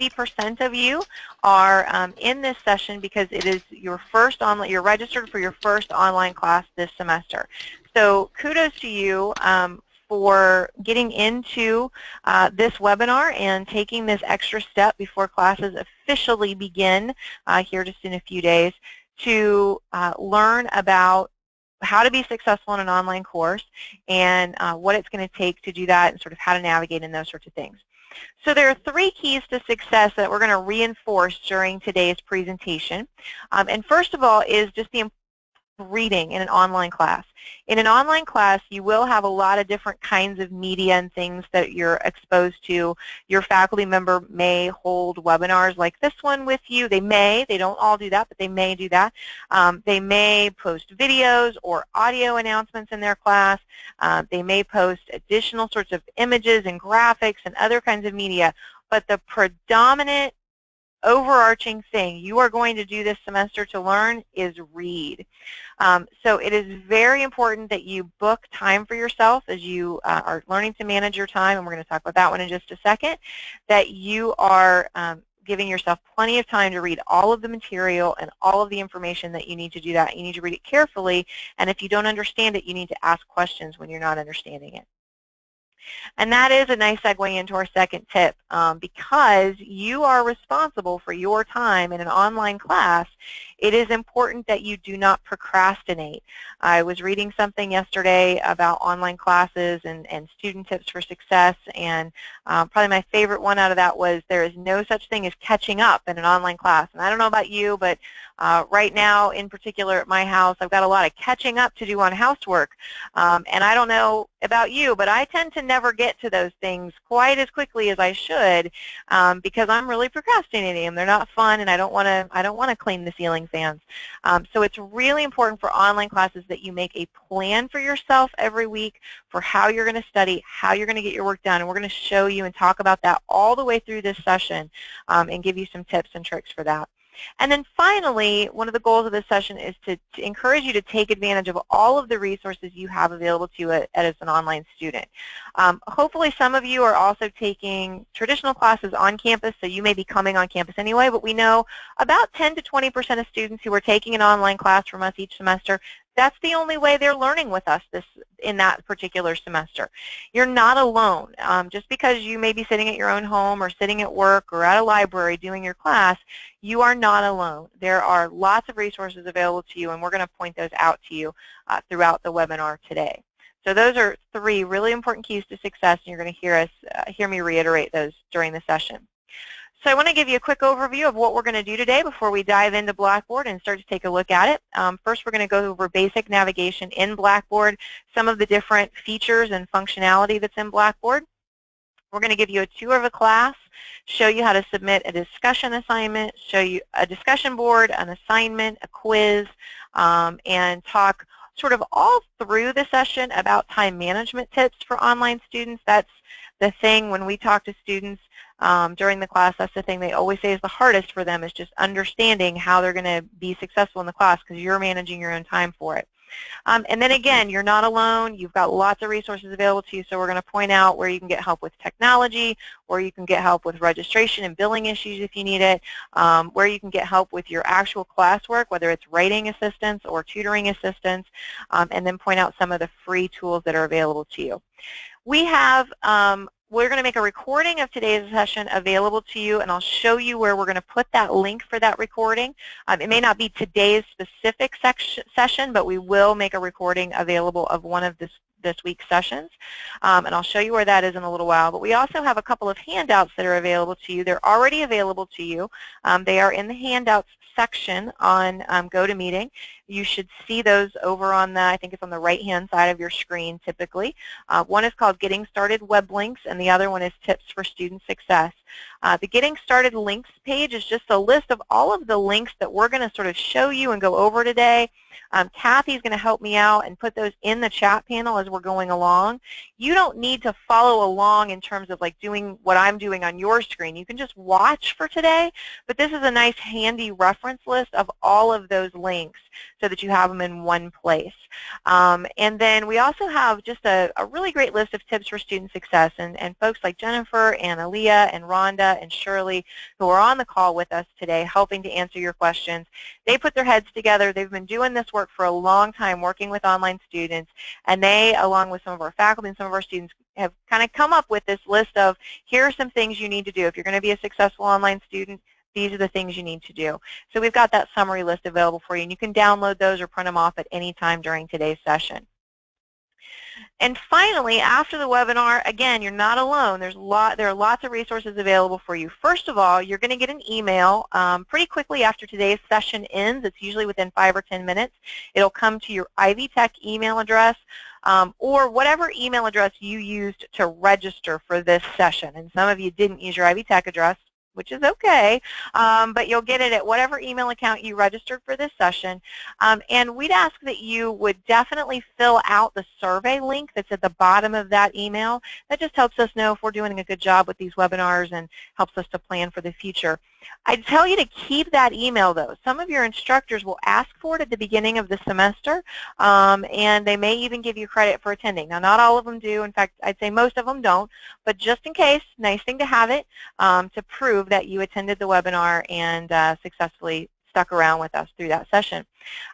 60% of you are um, in this session because it is your first online, you're registered for your first online class this semester. So kudos to you um, for getting into uh, this webinar and taking this extra step before classes officially begin uh, here just in a few days to uh, learn about how to be successful in an online course and uh, what it's going to take to do that and sort of how to navigate in those sorts of things. So there are three keys to success that we're going to reinforce during today's presentation. Um, and first of all is just the reading in an online class. In an online class, you will have a lot of different kinds of media and things that you're exposed to. Your faculty member may hold webinars like this one with you. They may, they don't all do that, but they may do that. Um, they may post videos or audio announcements in their class. Uh, they may post additional sorts of images and graphics and other kinds of media. But the predominant overarching thing you are going to do this semester to learn is read. Um, so it is very important that you book time for yourself as you uh, are learning to manage your time, and we're going to talk about that one in just a second, that you are um, giving yourself plenty of time to read all of the material and all of the information that you need to do that. You need to read it carefully, and if you don't understand it, you need to ask questions when you're not understanding it. And that is a nice segue into our second tip. Um, because you are responsible for your time in an online class, it is important that you do not procrastinate. I was reading something yesterday about online classes and, and student tips for success, and um, probably my favorite one out of that was there is no such thing as catching up in an online class. And I don't know about you, but uh, right now, in particular at my house, I've got a lot of catching up to do on housework. Um, and I don't know about you, but I tend to never get to those things quite as quickly as I should um, because I'm really procrastinating them. They're not fun, and I don't want to. I don't want to clean the ceiling fans. Um, so it's really important for online classes that you make a plan for yourself every week for how you're going to study, how you're going to get your work done, and we're going to show you and talk about that all the way through this session um, and give you some tips and tricks for that. And then finally, one of the goals of this session is to, to encourage you to take advantage of all of the resources you have available to you as an online student. Um, hopefully some of you are also taking traditional classes on campus, so you may be coming on campus anyway, but we know about 10 to 20% of students who are taking an online class from us each semester that's the only way they're learning with us this in that particular semester. You're not alone. Um, just because you may be sitting at your own home or sitting at work or at a library doing your class, you are not alone. There are lots of resources available to you, and we're going to point those out to you uh, throughout the webinar today. So those are three really important keys to success, and you're going to hear us uh, hear me reiterate those during the session. So I want to give you a quick overview of what we're going to do today before we dive into Blackboard and start to take a look at it. Um, first, we're going to go over basic navigation in Blackboard, some of the different features and functionality that's in Blackboard. We're going to give you a tour of a class, show you how to submit a discussion assignment, show you a discussion board, an assignment, a quiz, um, and talk sort of all through the session about time management tips for online students. That's the thing when we talk to students um, during the class, that's the thing they always say is the hardest for them is just understanding how they're going to be successful in the class because you're managing your own time for it. Um, and then again, you're not alone. You've got lots of resources available to you, so we're going to point out where you can get help with technology, where you can get help with registration and billing issues if you need it, um, where you can get help with your actual classwork, whether it's writing assistance or tutoring assistance, um, and then point out some of the free tools that are available to you. We have um, we're going to make a recording of today's session available to you, and I'll show you where we're going to put that link for that recording. Um, it may not be today's specific session, but we will make a recording available of one of this, this week's sessions, um, and I'll show you where that is in a little while. But we also have a couple of handouts that are available to you. They're already available to you. Um, they are in the handouts section on um, GoToMeeting. You should see those over on the, I think it's on the right-hand side of your screen typically. Uh, one is called Getting Started Web Links, and the other one is Tips for Student Success. Uh, the Getting Started Links page is just a list of all of the links that we're going to sort of show you and go over today. Um, Kathy's going to help me out and put those in the chat panel as we're going along. You don't need to follow along in terms of like doing what I'm doing on your screen. You can just watch for today, but this is a nice handy reference list of all of those links so that you have them in one place. Um, and then we also have just a, a, really great list of tips for student success, and, and folks like Jennifer and Aaliyah and Ron Rhonda and Shirley, who are on the call with us today, helping to answer your questions. They put their heads together. They've been doing this work for a long time, working with online students, and they, along with some of our faculty and some of our students, have kind of come up with this list of here are some things you need to do. If you're going to be a successful online student, these are the things you need to do. So we've got that summary list available for you, and you can download those or print them off at any time during today's session. And finally, after the webinar, again, you're not alone. There's lot, there are lots of resources available for you. First of all, you're going to get an email um, pretty quickly after today's session ends. It's usually within five or 10 minutes. It'll come to your Ivy Tech email address um, or whatever email address you used to register for this session. And some of you didn't use your Ivy Tech address, which is okay, um, but you'll get it at whatever email account you registered for this session. Um, and we'd ask that you would definitely fill out the survey link that's at the bottom of that email. That just helps us know if we're doing a good job with these webinars and helps us to plan for the future. I'd tell you to keep that email, though. Some of your instructors will ask for it at the beginning of the semester, um, and they may even give you credit for attending. Now, not all of them do. In fact, I'd say most of them don't, but just in case, nice thing to have it um, to prove that you attended the webinar and uh, successfully stuck around with us through that session.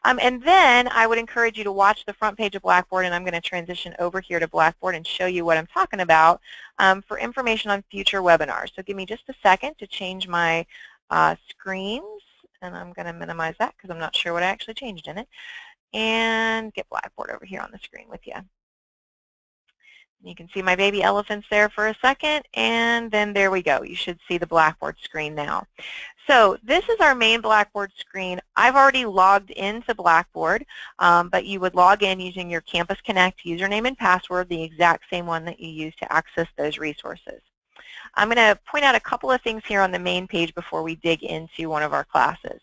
Um, and then I would encourage you to watch the front page of Blackboard, and I'm going to transition over here to Blackboard and show you what I'm talking about um, for information on future webinars. So give me just a second to change my uh, screens, and I'm going to minimize that because I'm not sure what I actually changed in it, and get Blackboard over here on the screen with you. You can see my baby elephants there for a second, and then there we go. You should see the Blackboard screen now. So this is our main Blackboard screen. I've already logged into Blackboard, um, but you would log in using your Campus Connect username and password, the exact same one that you use to access those resources. I'm going to point out a couple of things here on the main page before we dig into one of our classes.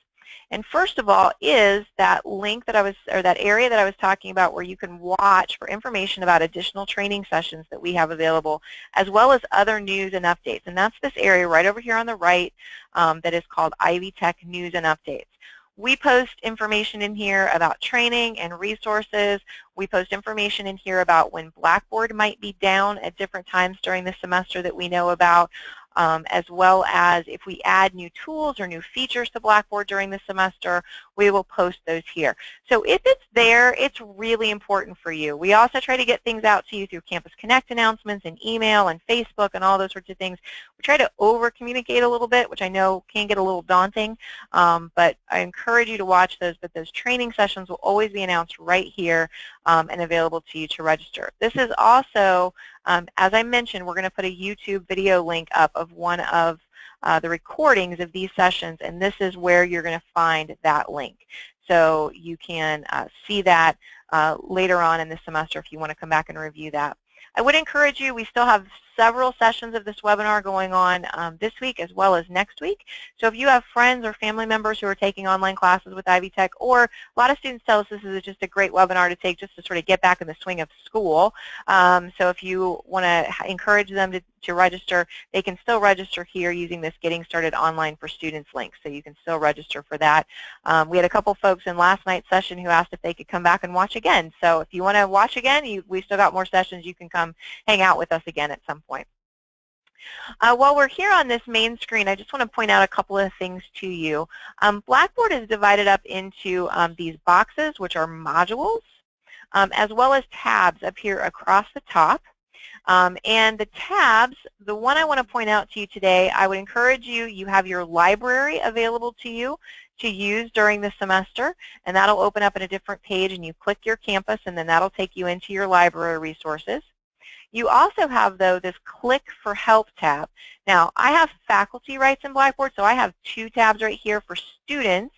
And first of all is that link that I was, or that area that I was talking about where you can watch for information about additional training sessions that we have available, as well as other news and updates. And that's this area right over here on the right um, that is called Ivy Tech News and Updates. We post information in here about training and resources. We post information in here about when Blackboard might be down at different times during the semester that we know about um, as well as if we add new tools or new features to Blackboard during the semester, we will post those here. So if it's there, it's really important for you. We also try to get things out to you through Campus Connect announcements and email and Facebook and all those sorts of things. We try to over-communicate a little bit, which I know can get a little daunting, um, but I encourage you to watch those, but those training sessions will always be announced right here um, and available to you to register. This is also um, as I mentioned, we're going to put a YouTube video link up of one of uh, the recordings of these sessions, and this is where you're going to find that link. So you can uh, see that uh, later on in the semester if you want to come back and review that. I would encourage you, we still have several sessions of this webinar going on um, this week as well as next week. So if you have friends or family members who are taking online classes with Ivy Tech, or a lot of students tell us this is just a great webinar to take just to sort of get back in the swing of school. Um, so if you want to encourage them to, to register, they can still register here using this Getting Started Online for Students link. So you can still register for that. Um, we had a couple folks in last night's session who asked if they could come back and watch again. So if you want to watch again, you, we still got more sessions. You can come hang out with us again at some point. Uh, while we're here on this main screen, I just want to point out a couple of things to you. Um, Blackboard is divided up into um, these boxes, which are modules, um, as well as tabs up here across the top. Um, and the tabs, the one I want to point out to you today, I would encourage you, you have your library available to you to use during the semester, and that'll open up in a different page, and you click your campus, and then that'll take you into your library resources. You also have, though, this Click for Help tab. Now, I have faculty rights in Blackboard, so I have two tabs right here for students.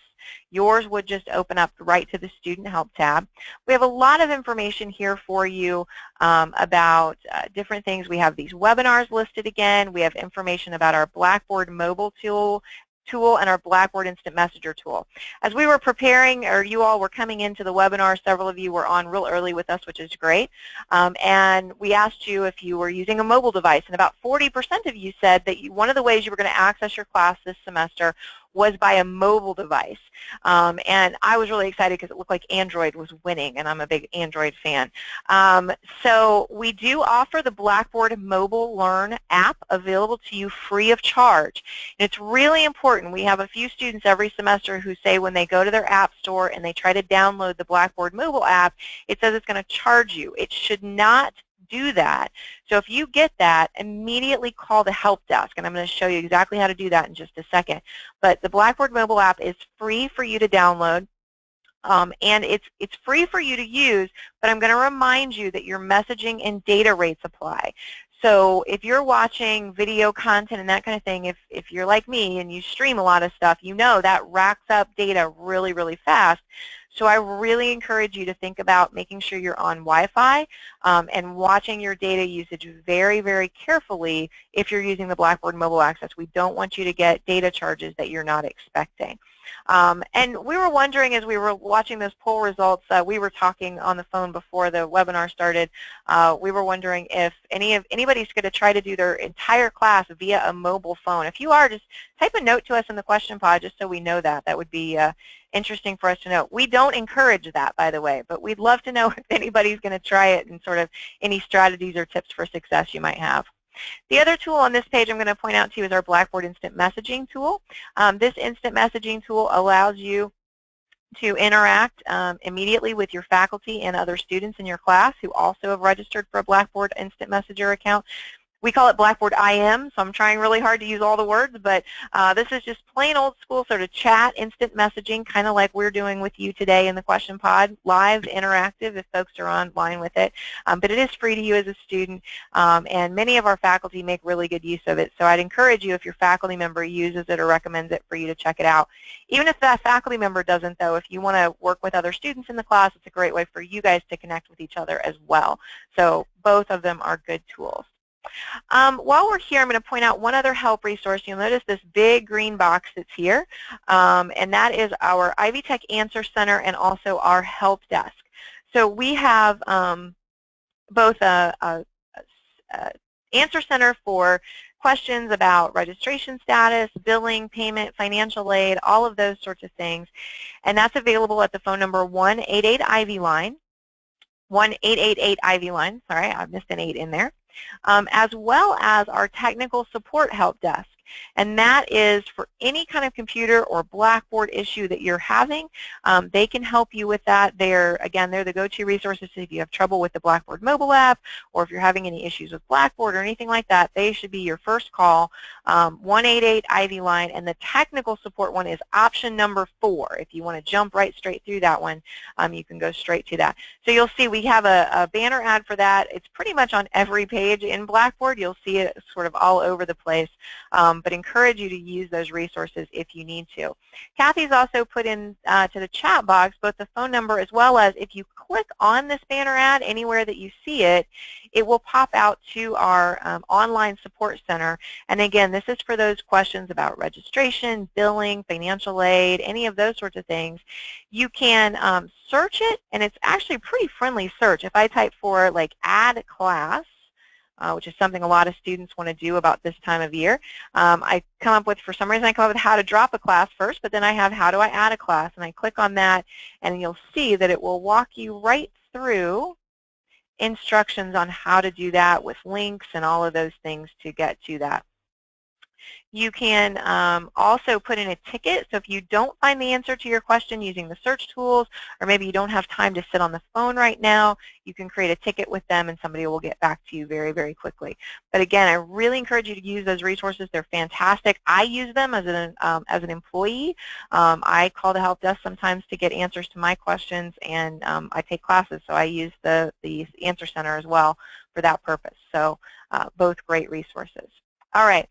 Yours would just open up right to the Student Help tab. We have a lot of information here for you um, about uh, different things. We have these webinars listed again. We have information about our Blackboard mobile tool tool and our Blackboard Instant Messenger tool. As we were preparing, or you all were coming into the webinar, several of you were on real early with us, which is great, um, and we asked you if you were using a mobile device, and about 40% of you said that you, one of the ways you were going to access your class this semester was by a mobile device. Um, and I was really excited because it looked like Android was winning, and I'm a big Android fan. Um, so we do offer the Blackboard Mobile Learn app available to you free of charge. And it's really important. We have a few students every semester who say when they go to their app store and they try to download the Blackboard mobile app, it says it's going to charge you. It should not do that. So if you get that, immediately call the help desk, and I'm going to show you exactly how to do that in just a second. But the Blackboard mobile app is free for you to download. Um, and it's, it's free for you to use, but I'm going to remind you that your messaging and data rates apply. So if you're watching video content and that kind of thing, if, if you're like me and you stream a lot of stuff, you know that racks up data really, really fast. So I really encourage you to think about making sure you're on Wi-Fi um, and watching your data usage very, very carefully if you're using the Blackboard Mobile Access. We don't want you to get data charges that you're not expecting. Um, and we were wondering as we were watching those poll results, uh, we were talking on the phone before the webinar started, uh, we were wondering if any of anybody's going to try to do their entire class via a mobile phone. If you are, just type a note to us in the question pod just so we know that. That would be uh, interesting for us to know. We don't encourage that, by the way, but we'd love to know if anybody's going to try it and sort of any strategies or tips for success you might have. The other tool on this page I'm going to point out to you is our Blackboard Instant Messaging tool. Um, this instant messaging tool allows you to interact um, immediately with your faculty and other students in your class who also have registered for a Blackboard Instant Messenger account we call it Blackboard IM, so I'm trying really hard to use all the words, but uh, this is just plain old school sort of chat, instant messaging, kind of like we're doing with you today in the question pod, live, interactive if folks are online with it. Um, but it is free to you as a student, um, and many of our faculty make really good use of it. So I'd encourage you, if your faculty member uses it or recommends it, for you to check it out. Even if that faculty member doesn't, though, if you want to work with other students in the class, it's a great way for you guys to connect with each other as well. So both of them are good tools. Um, while we're here, I'm going to point out one other help resource. You'll notice this big green box that's here, um, and that is our Ivy Tech Answer Center and also our help desk. So we have um, both a, a, a answer center for questions about registration status, billing, payment, financial aid, all of those sorts of things. And that's available at the phone number 188 Ivy Line, 1888 Ivy Line. Sorry, I missed an 8 in there um, as well as our technical support help desk. And that is for any kind of computer or Blackboard issue that you're having. Um, they can help you with that. They're, again, they're the go-to resources if you have trouble with the Blackboard mobile app or if you're having any issues with Blackboard or anything like that, they should be your first call. Um, 188 Ivy Line and the technical support one is option number four. If you want to jump right straight through that one, um, you can go straight to that. So you'll see we have a, a banner ad for that. It's pretty much on every page in Blackboard. You'll see it sort of all over the place. Um, but encourage you to use those resources if you need to. Kathy's also put in uh, to the chat box both the phone number as well as if you click on this banner ad anywhere that you see it, it will pop out to our um, online support center. And again, this is for those questions about registration, billing, financial aid, any of those sorts of things. You can um, search it, and it's actually a pretty friendly search. If I type for like add class, uh, which is something a lot of students want to do about this time of year. Um, I come up with, for some reason, I come up with how to drop a class first, but then I have how do I add a class, and I click on that, and you'll see that it will walk you right through instructions on how to do that with links and all of those things to get to that. You can um, also put in a ticket. So if you don't find the answer to your question using the search tools, or maybe you don't have time to sit on the phone right now, you can create a ticket with them and somebody will get back to you very, very quickly. But again, I really encourage you to use those resources. They're fantastic. I use them as an, um, as an employee. Um, I call the help desk sometimes to get answers to my questions, and um, I take classes, so I use the, the Answer Center as well for that purpose. So uh, both great resources. All right.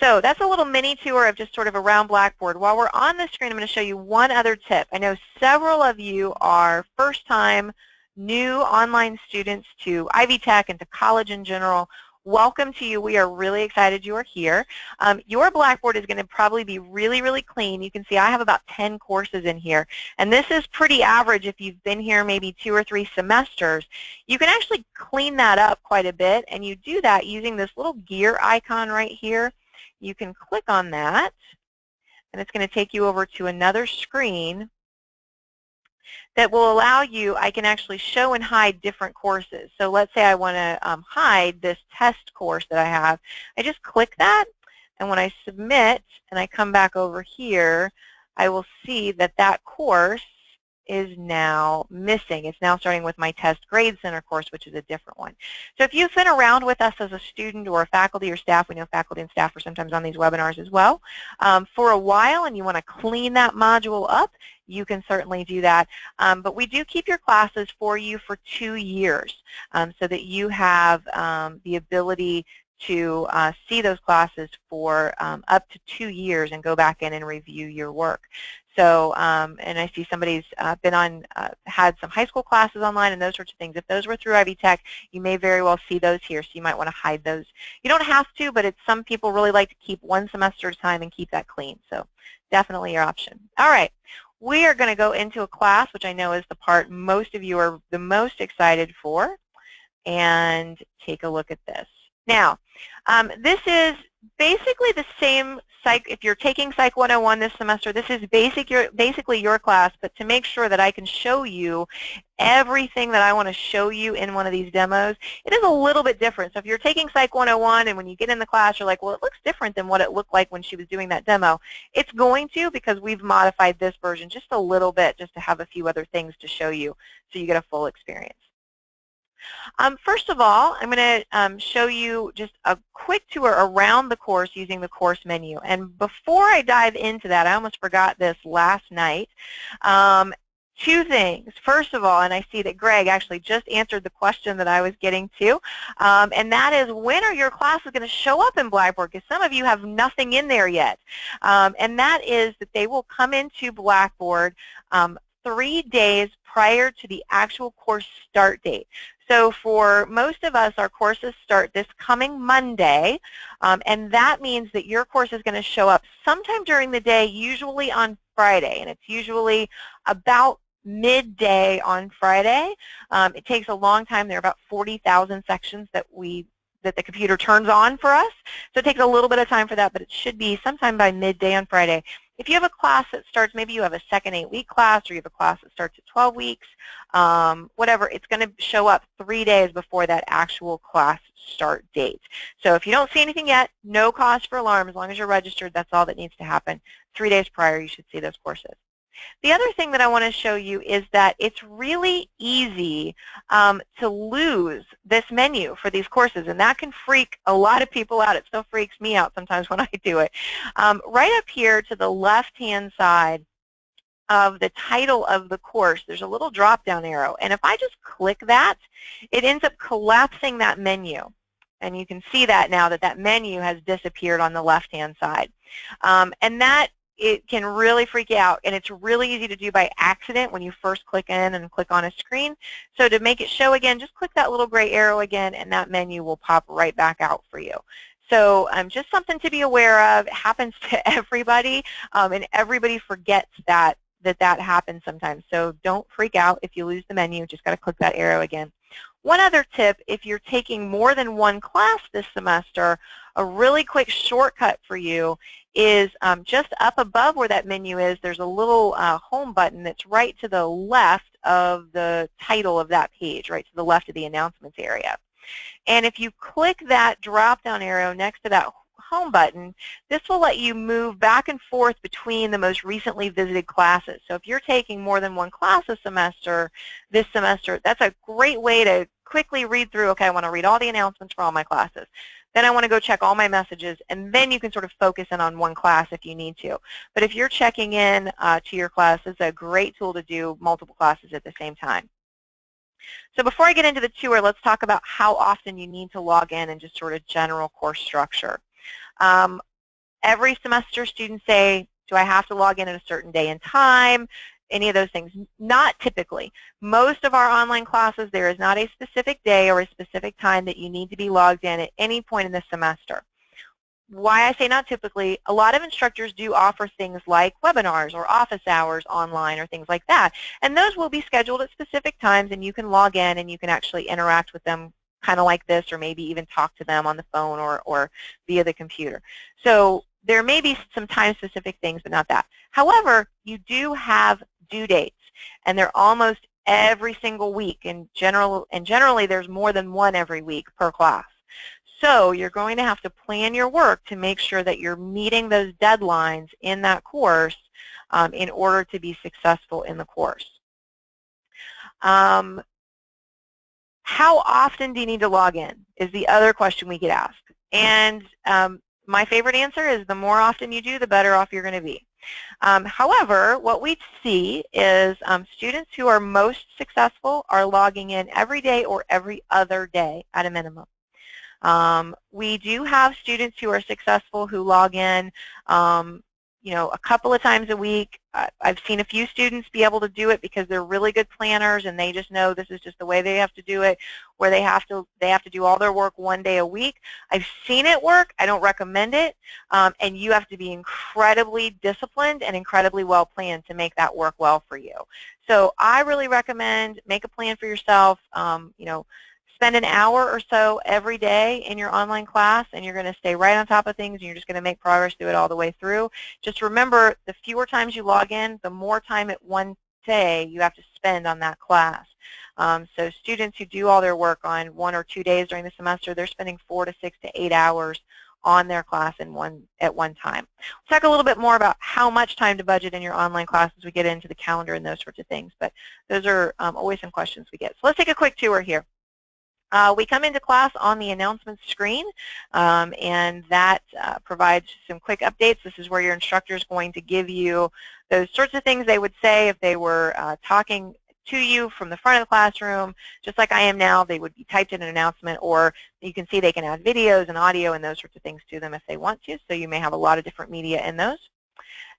So that's a little mini tour of just sort of around Blackboard. While we're on the screen, I'm going to show you one other tip. I know several of you are first-time new online students to Ivy Tech and to college in general. Welcome to you. We are really excited you are here. Um, your Blackboard is going to probably be really, really clean. You can see I have about 10 courses in here. And this is pretty average if you've been here maybe two or three semesters. You can actually clean that up quite a bit, and you do that using this little gear icon right here. You can click on that and it's going to take you over to another screen that will allow you, I can actually show and hide different courses. So let's say I want to um, hide this test course that I have. I just click that, and when I submit and I come back over here, I will see that that course is now missing. It's now starting with my test grade center course, which is a different one. So if you've been around with us as a student or a faculty or staff, we know faculty and staff are sometimes on these webinars as well, um, for a while and you want to clean that module up, you can certainly do that. Um, but we do keep your classes for you for two years um, so that you have um, the ability to uh, see those classes for um, up to two years and go back in and review your work. So, um, and I see somebody's uh, been on, uh, had some high school classes online and those sorts of things. If those were through Ivy Tech, you may very well see those here, so you might want to hide those. You don't have to, but it's some people really like to keep one semester at a time and keep that clean. So definitely your option. All right. We are going to go into a class, which I know is the part most of you are the most excited for, and take a look at this. Now, um, this is basically the same psych, if you're taking Psych 101 this semester, this is basic your, basically your class, but to make sure that I can show you everything that I want to show you in one of these demos, it is a little bit different. So if you're taking Psych 101 and when you get in the class you're like, well, it looks different than what it looked like when she was doing that demo, it's going to because we've modified this version just a little bit just to have a few other things to show you so you get a full experience. Um, first of all, I'm going to um, show you just a quick tour around the course using the course menu. And before I dive into that, I almost forgot this last night. Um, two things. First of all, and I see that Greg actually just answered the question that I was getting to, um, and that is when are your classes going to show up in Blackboard? Because some of you have nothing in there yet. Um, and that is that they will come into Blackboard um, three days prior to the actual course start date. So for most of us, our courses start this coming Monday, um, and that means that your course is going to show up sometime during the day, usually on Friday, and it's usually about midday on Friday. Um, it takes a long time. There are about 40,000 sections that we that the computer turns on for us. So it takes a little bit of time for that, but it should be sometime by midday on Friday. If you have a class that starts, maybe you have a second eight-week class or you have a class that starts at 12 weeks, um, whatever, it's going to show up three days before that actual class start date. So if you don't see anything yet, no cause for alarm. As long as you're registered, that's all that needs to happen. Three days prior, you should see those courses. The other thing that I want to show you is that it's really easy um, to lose this menu for these courses, and that can freak a lot of people out. It still freaks me out sometimes when I do it. Um, right up here to the left-hand side of the title of the course, there's a little drop-down arrow, and if I just click that, it ends up collapsing that menu. And you can see that now that that menu has disappeared on the left-hand side. Um, and that it can really freak you out and it's really easy to do by accident when you first click in and click on a screen. So to make it show again, just click that little gray arrow again and that menu will pop right back out for you. So um, just something to be aware of. It happens to everybody um, and everybody forgets that that that happens sometimes. So don't freak out if you lose the menu. Just got to click that arrow again. One other tip, if you're taking more than one class this semester, a really quick shortcut for you is um, just up above where that menu is, there's a little uh, home button that's right to the left of the title of that page, right to the left of the announcements area. And if you click that drop-down arrow next to that home button, this will let you move back and forth between the most recently visited classes. So if you're taking more than one class a semester, this semester, that's a great way to quickly read through, okay, I want to read all the announcements for all my classes. Then I want to go check all my messages, and then you can sort of focus in on one class if you need to. But if you're checking in uh, to your class, it's a great tool to do multiple classes at the same time. So before I get into the tour, let's talk about how often you need to log in and just sort of general course structure. Um, every semester students say, do I have to log in at a certain day and time? Any of those things. Not typically. Most of our online classes, there is not a specific day or a specific time that you need to be logged in at any point in the semester. Why I say not typically, a lot of instructors do offer things like webinars or office hours online or things like that. And those will be scheduled at specific times and you can log in and you can actually interact with them kind of like this or maybe even talk to them on the phone or, or via the computer. So there may be some time-specific things, but not that. However, you do have due dates, and they're almost every single week. In general, and generally, there's more than one every week per class. So you're going to have to plan your work to make sure that you're meeting those deadlines in that course um, in order to be successful in the course. Um, how often do you need to log in is the other question we get asked. And um, my favorite answer is the more often you do, the better off you're going to be. Um, however, what we see is um, students who are most successful are logging in every day or every other day at a minimum. Um, we do have students who are successful who log in um, you know, a couple of times a week. I've seen a few students be able to do it because they're really good planners and they just know this is just the way they have to do it, where they have to they have to do all their work one day a week. I've seen it work. I don't recommend it, um, and you have to be incredibly disciplined and incredibly well planned to make that work well for you. So I really recommend make a plan for yourself. Um, you know, spend an hour or so every day in your online class and you're going to stay right on top of things and you're just going to make progress through it all the way through. Just remember, the fewer times you log in, the more time at one day you have to spend on that class. Um, so students who do all their work on one or two days during the semester, they're spending four to six to eight hours on their class in one at one time. We'll talk a little bit more about how much time to budget in your online class as we get into the calendar and those sorts of things, but those are um, always some questions we get. So let's take a quick tour here. Uh, we come into class on the announcements screen, um, and that uh, provides some quick updates. This is where your instructor is going to give you those sorts of things they would say if they were uh, talking to you from the front of the classroom, just like I am now, they would be typed in an announcement, or you can see they can add videos and audio and those sorts of things to them if they want to, so you may have a lot of different media in those.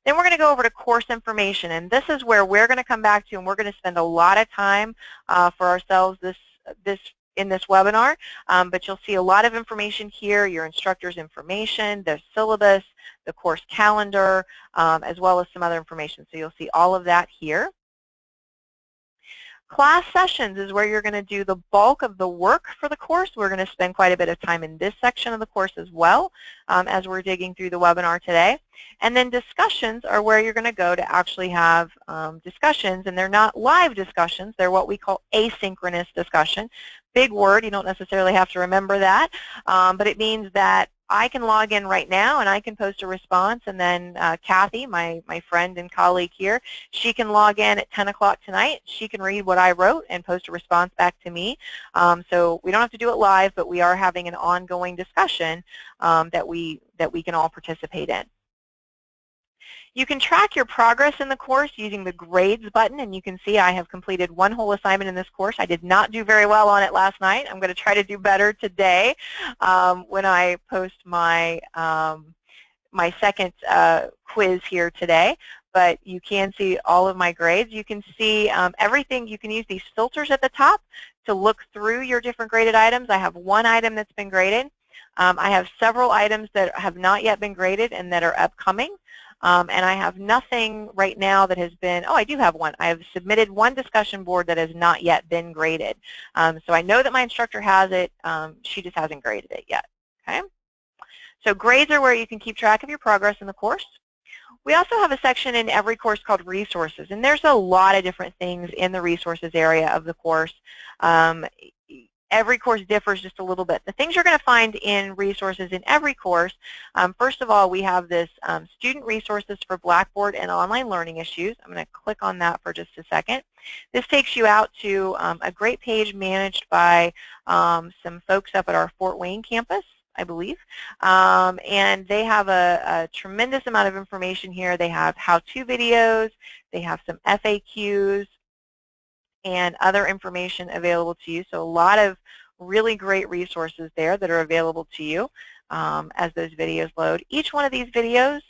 Then we're going to go over to course information, and this is where we're going to come back to, and we're going to spend a lot of time uh, for ourselves this this in this webinar, um, but you'll see a lot of information here, your instructor's information, the syllabus, the course calendar, um, as well as some other information. So you'll see all of that here. Class sessions is where you're going to do the bulk of the work for the course. We're going to spend quite a bit of time in this section of the course as well um, as we're digging through the webinar today. And then discussions are where you're going to go to actually have um, discussions, and they're not live discussions. They're what we call asynchronous discussion. Big word. You don't necessarily have to remember that, um, but it means that I can log in right now and I can post a response and then uh, Kathy, my, my friend and colleague here, she can log in at 10 o'clock tonight. She can read what I wrote and post a response back to me. Um, so we don't have to do it live, but we are having an ongoing discussion um, that, we, that we can all participate in. You can track your progress in the course using the grades button and you can see I have completed one whole assignment in this course. I did not do very well on it last night. I'm going to try to do better today um, when I post my, um, my second uh, quiz here today but you can see all of my grades. You can see um, everything. You can use these filters at the top to look through your different graded items. I have one item that's been graded. Um, I have several items that have not yet been graded and that are upcoming. Um, and I have nothing right now that has been, oh, I do have one. I have submitted one discussion board that has not yet been graded. Um, so I know that my instructor has it. Um, she just hasn't graded it yet. Okay. So grades are where you can keep track of your progress in the course. We also have a section in every course called resources, and there's a lot of different things in the resources area of the course. Every course differs just a little bit. The things you're going to find in resources in every course, um, first of all, we have this um, student resources for Blackboard and online learning issues. I'm going to click on that for just a second. This takes you out to um, a great page managed by um, some folks up at our Fort Wayne campus. I believe. Um, and they have a, a, tremendous amount of information here. They have how-to videos, they have some FAQs, and other information available to you. So a lot of really great resources there that are available to you um, as those videos load. Each one of these videos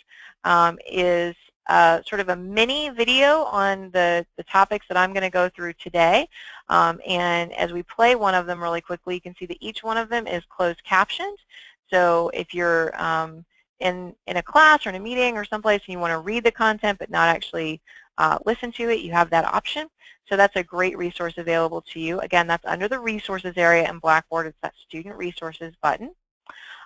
um, is uh, sort of a mini video on the, the topics that I'm going to go through today. Um, and as we play one of them really quickly, you can see that each one of them is closed captioned. So if you're um, in, in a class or in a meeting or someplace and you want to read the content but not actually uh, listen to it, you have that option. So that's a great resource available to you. Again, that's under the resources area in Blackboard. It's that student resources button.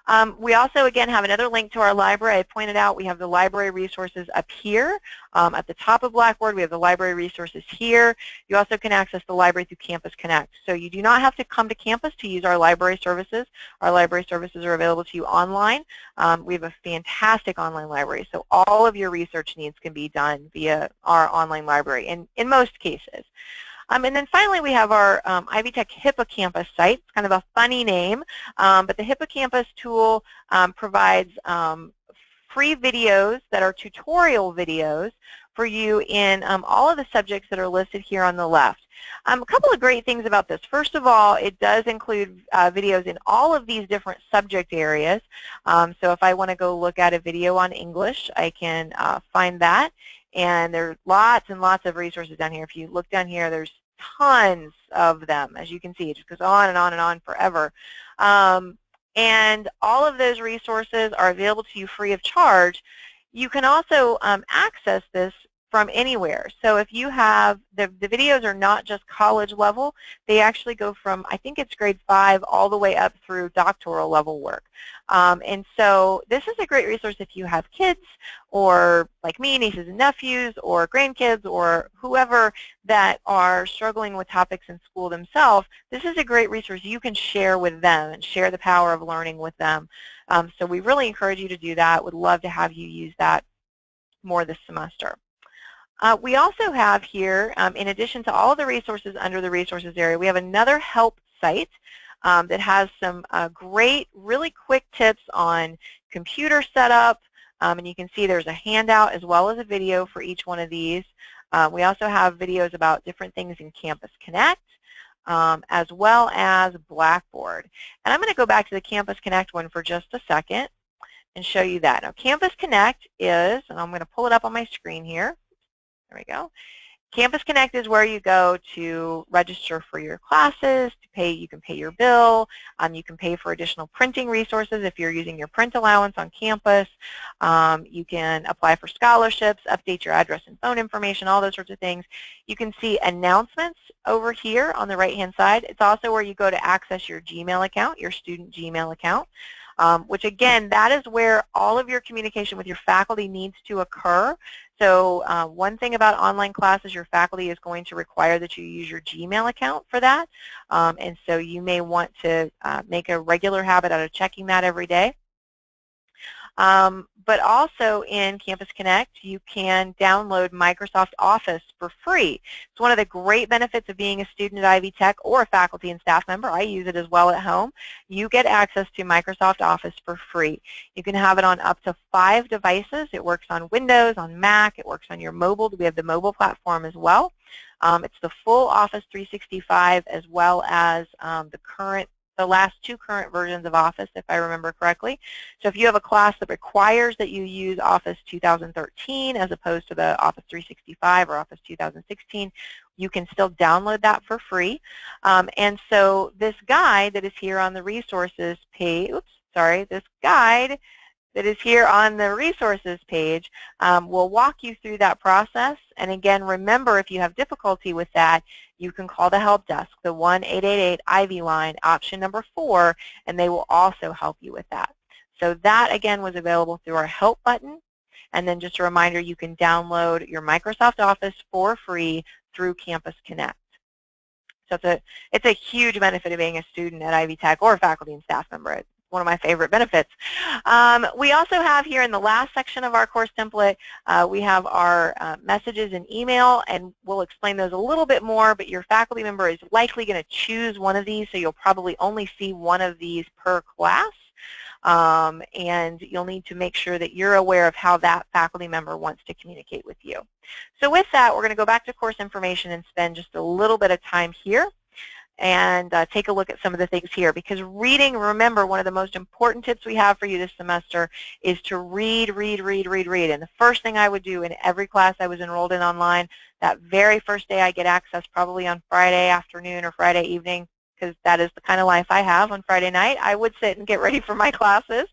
Um, we also, again, have another link to our library. I pointed out we have the library resources up here um, at the top of Blackboard. We have the library resources here. You also can access the library through Campus Connect. So you do not have to come to campus to use our library services. Our library services are available to you online. Um, we have a fantastic online library, so all of your research needs can be done via our online library in, in most cases. Um, and then finally, we have our um, Ivy Tech Hippocampus site. It's kind of a funny name, um, but the Hippocampus tool um, provides um, free videos that are tutorial videos for you in um, all of the subjects that are listed here on the left. Um, a couple of great things about this. First of all, it does include uh, videos in all of these different subject areas. Um, so if I want to go look at a video on English, I can uh, find that. And there are lots and lots of resources down here. If you look down here, there's tons of them. As you can see, it just goes on and on and on forever. Um, and all of those resources are available to you free of charge. You can also um, access this from anywhere. So if you have, the, the videos are not just college level, they actually go from, I think it's grade 5 all the way up through doctoral level work. Um, and so this is a great resource if you have kids or like me, nieces and nephews or grandkids or whoever that are struggling with topics in school themselves. This is a great resource you can share with them and share the power of learning with them. Um, so we really encourage you to do that. Would love to have you use that more this semester. Uh, we also have here, um, in addition to all the resources under the resources area, we have another help site um, that has some uh, great, really quick tips on computer setup. Um, and you can see there's a handout as well as a video for each one of these. Uh, we also have videos about different things in Campus Connect. Um, as well as Blackboard. And I'm going to go back to the Campus Connect one for just a second and show you that. Now Campus Connect is, and I'm going to pull it up on my screen here, there we go. Campus Connect is where you go to register for your classes, to pay, you can pay your bill, um, you can pay for additional printing resources if you're using your print allowance on campus, um, you can apply for scholarships, update your address and phone information, all those sorts of things. You can see announcements over here on the right hand side. It's also where you go to access your Gmail account, your student Gmail account. Um, which again, that is where all of your communication with your faculty needs to occur. So uh, one thing about online classes, your faculty is going to require that you use your Gmail account for that. Um, and so you may want to uh, make a regular habit out of checking that every day. Um, but also in Campus Connect, you can download Microsoft Office for free. It's one of the great benefits of being a student at Ivy Tech or a faculty and staff member. I use it as well at home. You get access to Microsoft Office for free. You can have it on up to five devices. It works on Windows, on Mac, it works on your mobile. We have the mobile platform as well. Um, it's the full Office 365 as well as um, the current the last two current versions of Office, if I remember correctly. So if you have a class that requires that you use Office 2013 as opposed to the Office 365 or Office 2016, you can still download that for free. Um, and so this guide that is here on the resources page, oops, sorry, this guide that is here on the resources page um, will walk you through that process. And again, remember if you have difficulty with that, you can call the help desk, the 1-888-IVY line, option number four, and they will also help you with that. So that, again, was available through our help button. And then just a reminder, you can download your Microsoft Office for free through Campus Connect. So it's a, it's a huge benefit of being a student at Ivy Tech or a faculty and staff member one of my favorite benefits. Um, we also have here in the last section of our course template, uh, we have our uh, messages and email, and we'll explain those a little bit more, but your faculty member is likely going to choose one of these, so you'll probably only see one of these per class. Um, and you'll need to make sure that you're aware of how that faculty member wants to communicate with you. So with that, we're going to go back to course information and spend just a little bit of time here and uh, take a look at some of the things here. Because reading, remember, one of the most important tips we have for you this semester is to read, read, read, read, read. And the first thing I would do in every class I was enrolled in online, that very first day I get access, probably on Friday afternoon or Friday evening, because that is the kind of life I have on Friday night. I would sit and get ready for my classes.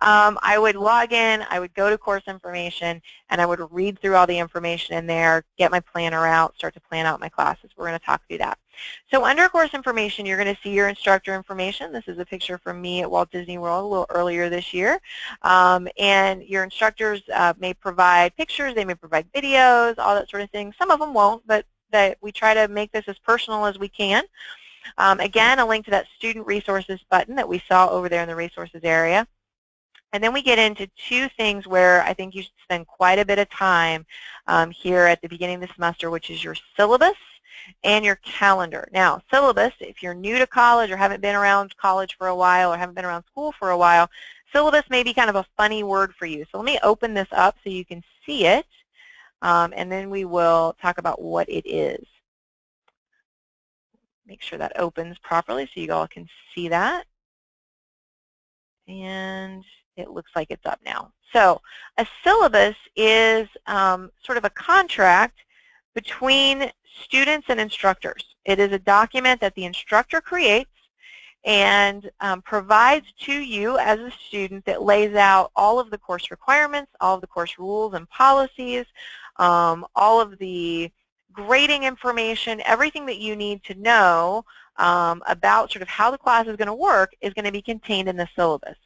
Um, I would log in, I would go to course information, and I would read through all the information in there, get my planner out, start to plan out my classes. We're going to talk through that. So under course information, you're going to see your instructor information. This is a picture from me at Walt Disney World a little earlier this year. Um, and your instructors uh, may provide pictures, they may provide videos, all that sort of thing. Some of them won't, but that we try to make this as personal as we can. Um, again, a link to that student resources button that we saw over there in the resources area. And then we get into two things where I think you should spend quite a bit of time um, here at the beginning of the semester, which is your syllabus and your calendar. Now, syllabus, if you're new to college or haven't been around college for a while or haven't been around school for a while, syllabus may be kind of a funny word for you. So let me open this up so you can see it, um, and then we will talk about what it is. Make sure that opens properly so you all can see that. And it looks like it's up now. So a syllabus is um, sort of a contract between students and instructors. It is a document that the instructor creates and um, provides to you as a student that lays out all of the course requirements, all of the course rules and policies, um, all of the grading information, everything that you need to know um, about sort of how the class is going to work is going to be contained in the syllabus.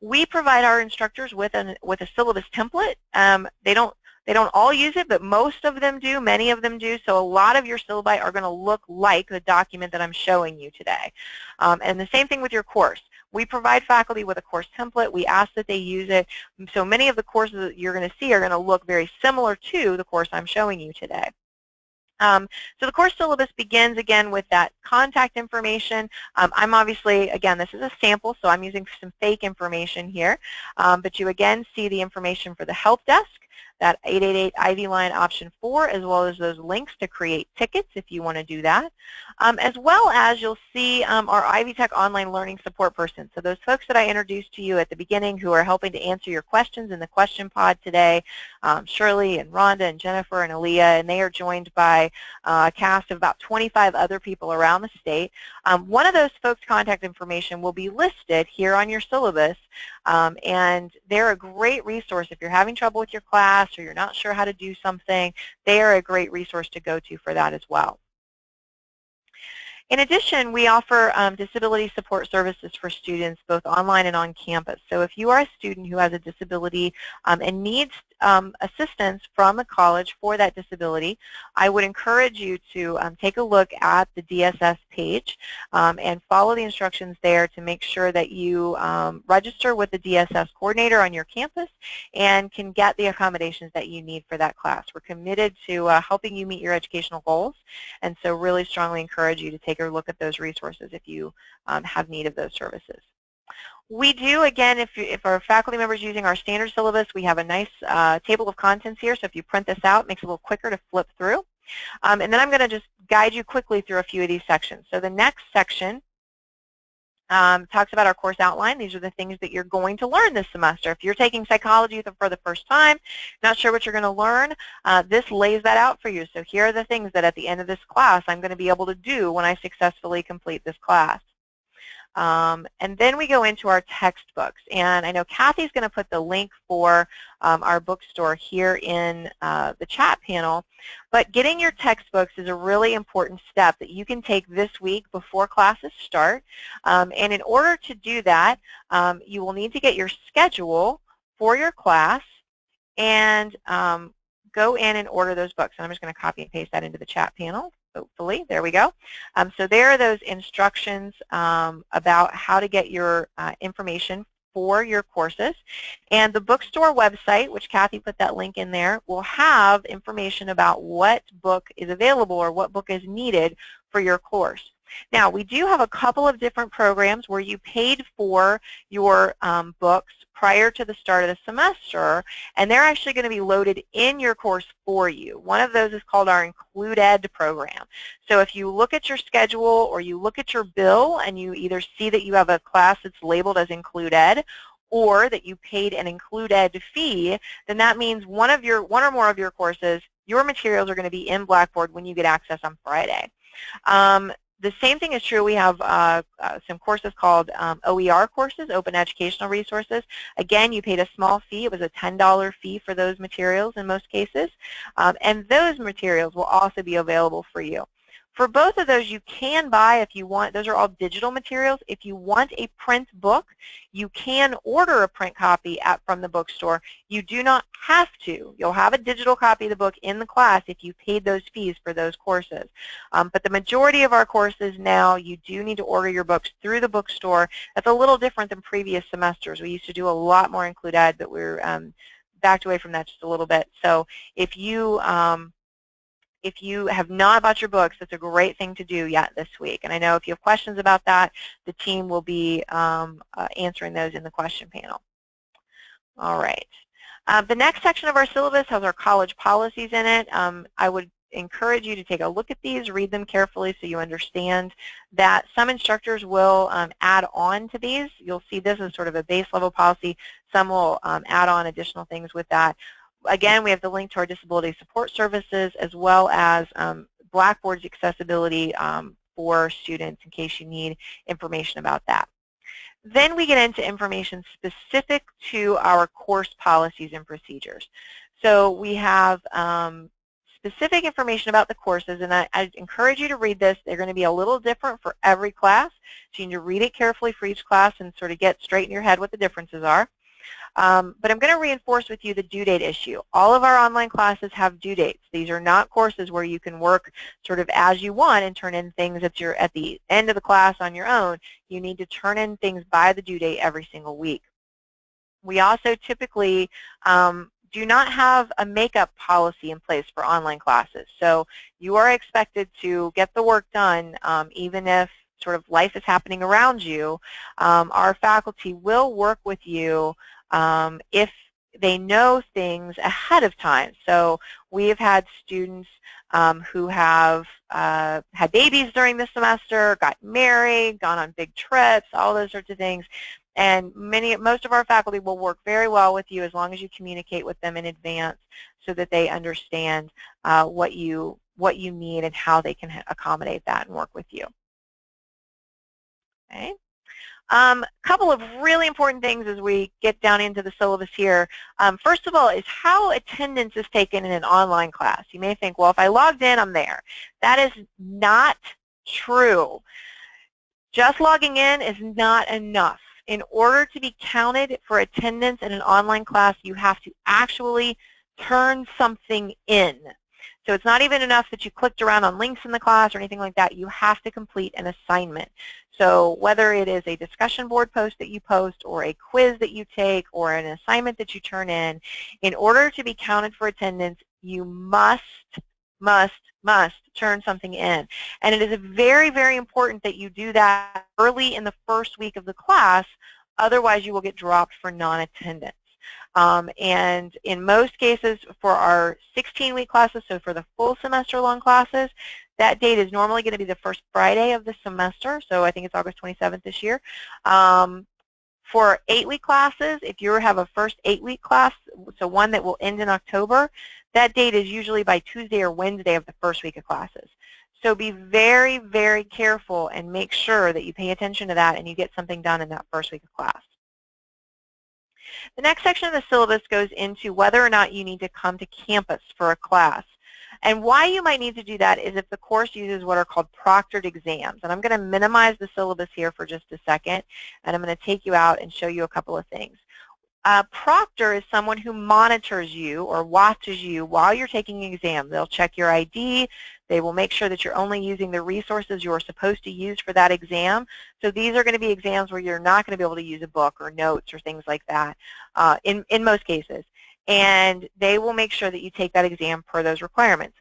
We provide our instructors with, an, with a syllabus template. Um, they don't they don't all use it, but most of them do, many of them do, so a lot of your syllabi are going to look like the document that I'm showing you today. Um, and the same thing with your course. We provide faculty with a course template. We ask that they use it. So many of the courses that you're going to see are going to look very similar to the course I'm showing you today. Um, so the course syllabus begins again with that contact information. Um, I'm obviously, again, this is a sample, so I'm using some fake information here. Um, but you again see the information for the help desk that 888 Ivy line option 4 as well as those links to create tickets if you want to do that. Um, as well as you'll see um, our Ivy Tech online learning support person. So those folks that I introduced to you at the beginning who are helping to answer your questions in the question pod today, um, Shirley and Rhonda and Jennifer and Aaliyah, and they are joined by uh, a cast of about 25 other people around the state. Um, one of those folks' contact information will be listed here on your syllabus, um, and they're a great resource if you're having trouble with your class or you're not sure how to do something. They are a great resource to go to for that as well. In addition, we offer um, disability support services for students both online and on campus. So if you are a student who has a disability um, and needs um, assistance from a college for that disability, I would encourage you to um, take a look at the DSS page um, and follow the instructions there to make sure that you um, register with the DSS coordinator on your campus and can get the accommodations that you need for that class. We're committed to uh, helping you meet your educational goals and so really strongly encourage you to take a look at those resources if you um, have need of those services. We do, again, if, you, if our faculty members using our standard syllabus, we have a nice uh, table of contents here, so if you print this out, it makes it a little quicker to flip through. Um, and then I'm going to just guide you quickly through a few of these sections. So the next section um, talks about our course outline. These are the things that you're going to learn this semester. If you're taking psychology for the first time, not sure what you're going to learn, uh, this lays that out for you. So here are the things that at the end of this class I'm going to be able to do when I successfully complete this class. Um, and then we go into our textbooks. And I know Kathy's going to put the link for um, our bookstore here in uh, the chat panel. But getting your textbooks is a really important step that you can take this week before classes start. Um, and in order to do that, um, you will need to get your schedule for your class and um, go in and order those books. And I'm just going to copy and paste that into the chat panel hopefully. There we go. Um, so there are those instructions um, about how to get your uh, information for your courses. And the bookstore website, which Kathy put that link in there, will have information about what book is available or what book is needed for your course. Now, we do have a couple of different programs where you paid for your um, books prior to the start of the semester, and they're actually going to be loaded in your course for you. One of those is called our Include Ed program. So if you look at your schedule or you look at your bill and you either see that you have a class that's labeled as Include Ed or that you paid an Include Ed fee, then that means one of your one or more of your courses, your materials are going to be in Blackboard when you get access on Friday. Um, the same thing is true. We have uh, uh, some courses called um, OER courses, Open Educational Resources. Again, you paid a small fee. It was a $10 fee for those materials in most cases. Um, and those materials will also be available for you. For both of those, you can buy if you want. Those are all digital materials. If you want a print book, you can order a print copy at, from the bookstore. You do not have to. You'll have a digital copy of the book in the class if you paid those fees for those courses. Um, but the majority of our courses now, you do need to order your books through the bookstore. That's a little different than previous semesters. We used to do a lot more Include Ed, but we're um, backed away from that just a little bit. So if you um, if you have not bought your books, that's a great thing to do yet this week. And I know if you have questions about that, the team will be um, uh, answering those in the question panel. All right. Uh, the next section of our syllabus has our college policies in it. Um, I would encourage you to take a look at these, read them carefully so you understand that some instructors will um, add on to these. You'll see this as sort of a base level policy. Some will um, add on additional things with that again, we have the link to our disability support services as well as um, Blackboard's accessibility um, for students in case you need information about that. Then we get into information specific to our course policies and procedures. So we have um, specific information about the courses, and I, I, encourage you to read this. They're going to be a little different for every class, so you need to read it carefully for each class and sort of get straight in your head what the differences are. Um, but I'm going to reinforce with you the due date issue. All of our online classes have due dates. These are not courses where you can work sort of as you want and turn in things at, the end of the class on your own. You need to turn in things by the due date every single week. We also typically um, do not have a makeup policy in place for online classes. So you are expected to get the work done um, even if sort of life is happening around you. Um, our faculty will work with you um, if they know things ahead of time. So we have had students um, who have uh, had babies during the semester, got married, gone on big trips, all those sorts of things. And many, most of our faculty will work very well with you as long as you communicate with them in advance so that they understand uh, what you what you need and how they can accommodate that and work with you. Okay. A um, couple of really important things as we get down into the syllabus here. Um, first of all is how attendance is taken in an online class. You may think, well, if I logged in, I'm there. That is not true. Just logging in is not enough. In order to be counted for attendance in an online class, you have to actually turn something in. So it's not even enough that you clicked around on links in the class or anything like that. You have to complete an assignment. So whether it is a discussion board post that you post or a quiz that you take or an assignment that you turn in, in order to be counted for attendance, you must, must, must turn something in. And it is very, very important that you do that early in the first week of the class, otherwise you will get dropped for non-attendance. Um, and in most cases for our 16-week classes, so for the full semester-long classes, that date is normally going to be the first Friday of the semester, so I think it's August 27th this year. Um, for eight-week classes, if you have a first eight-week class, so one that will end in October, that date is usually by Tuesday or Wednesday of the first week of classes. So be very, very careful and make sure that you pay attention to that and you get something done in that first week of class. The next section of the syllabus goes into whether or not you need to come to campus for a class. And why you might need to do that is if the course uses what are called proctored exams. And I'm going to minimize the syllabus here for just a second, and I'm going to take you out and show you a couple of things. A proctor is someone who monitors you or watches you while you're taking an exam. They'll check your ID. They will make sure that you're only using the resources you're supposed to use for that exam. So these are going to be exams where you're not going to be able to use a book or notes or things like that uh, in, in most cases. And they will make sure that you take that exam per those requirements.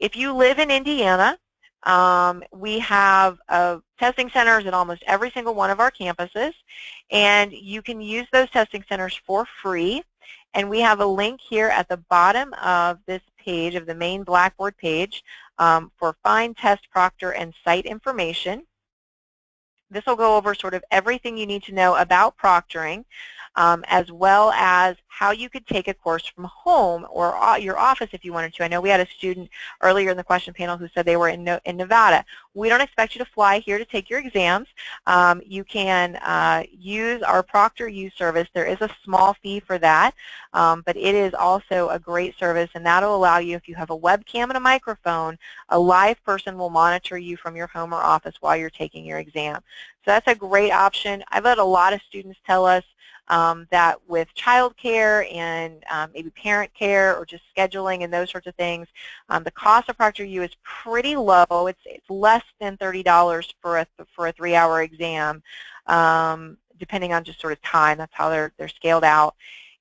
If you live in Indiana, um, we have uh, testing centers at almost every single one of our campuses, and you can use those testing centers for free. And we have a link here at the bottom of this page, of the main Blackboard page, um, for Find, Test, Proctor, and Site information. This will go over sort of everything you need to know about proctoring. Um, as well as how you could take a course from home or your office if you wanted to. I know we had a student earlier in the question panel who said they were in, in Nevada. We don't expect you to fly here to take your exams. Um, you can uh, use our Proctor ProctorU service. There is a small fee for that, um, but it is also a great service, and that will allow you, if you have a webcam and a microphone, a live person will monitor you from your home or office while you're taking your exam. So that's a great option. I've had a lot of students tell us um, that with childcare and um, maybe parent care or just scheduling and those sorts of things, um, the cost of ProctorU is pretty low. It's, it's less than $30 for a, for a three-hour exam, um, depending on just sort of time. That's how they're, they're scaled out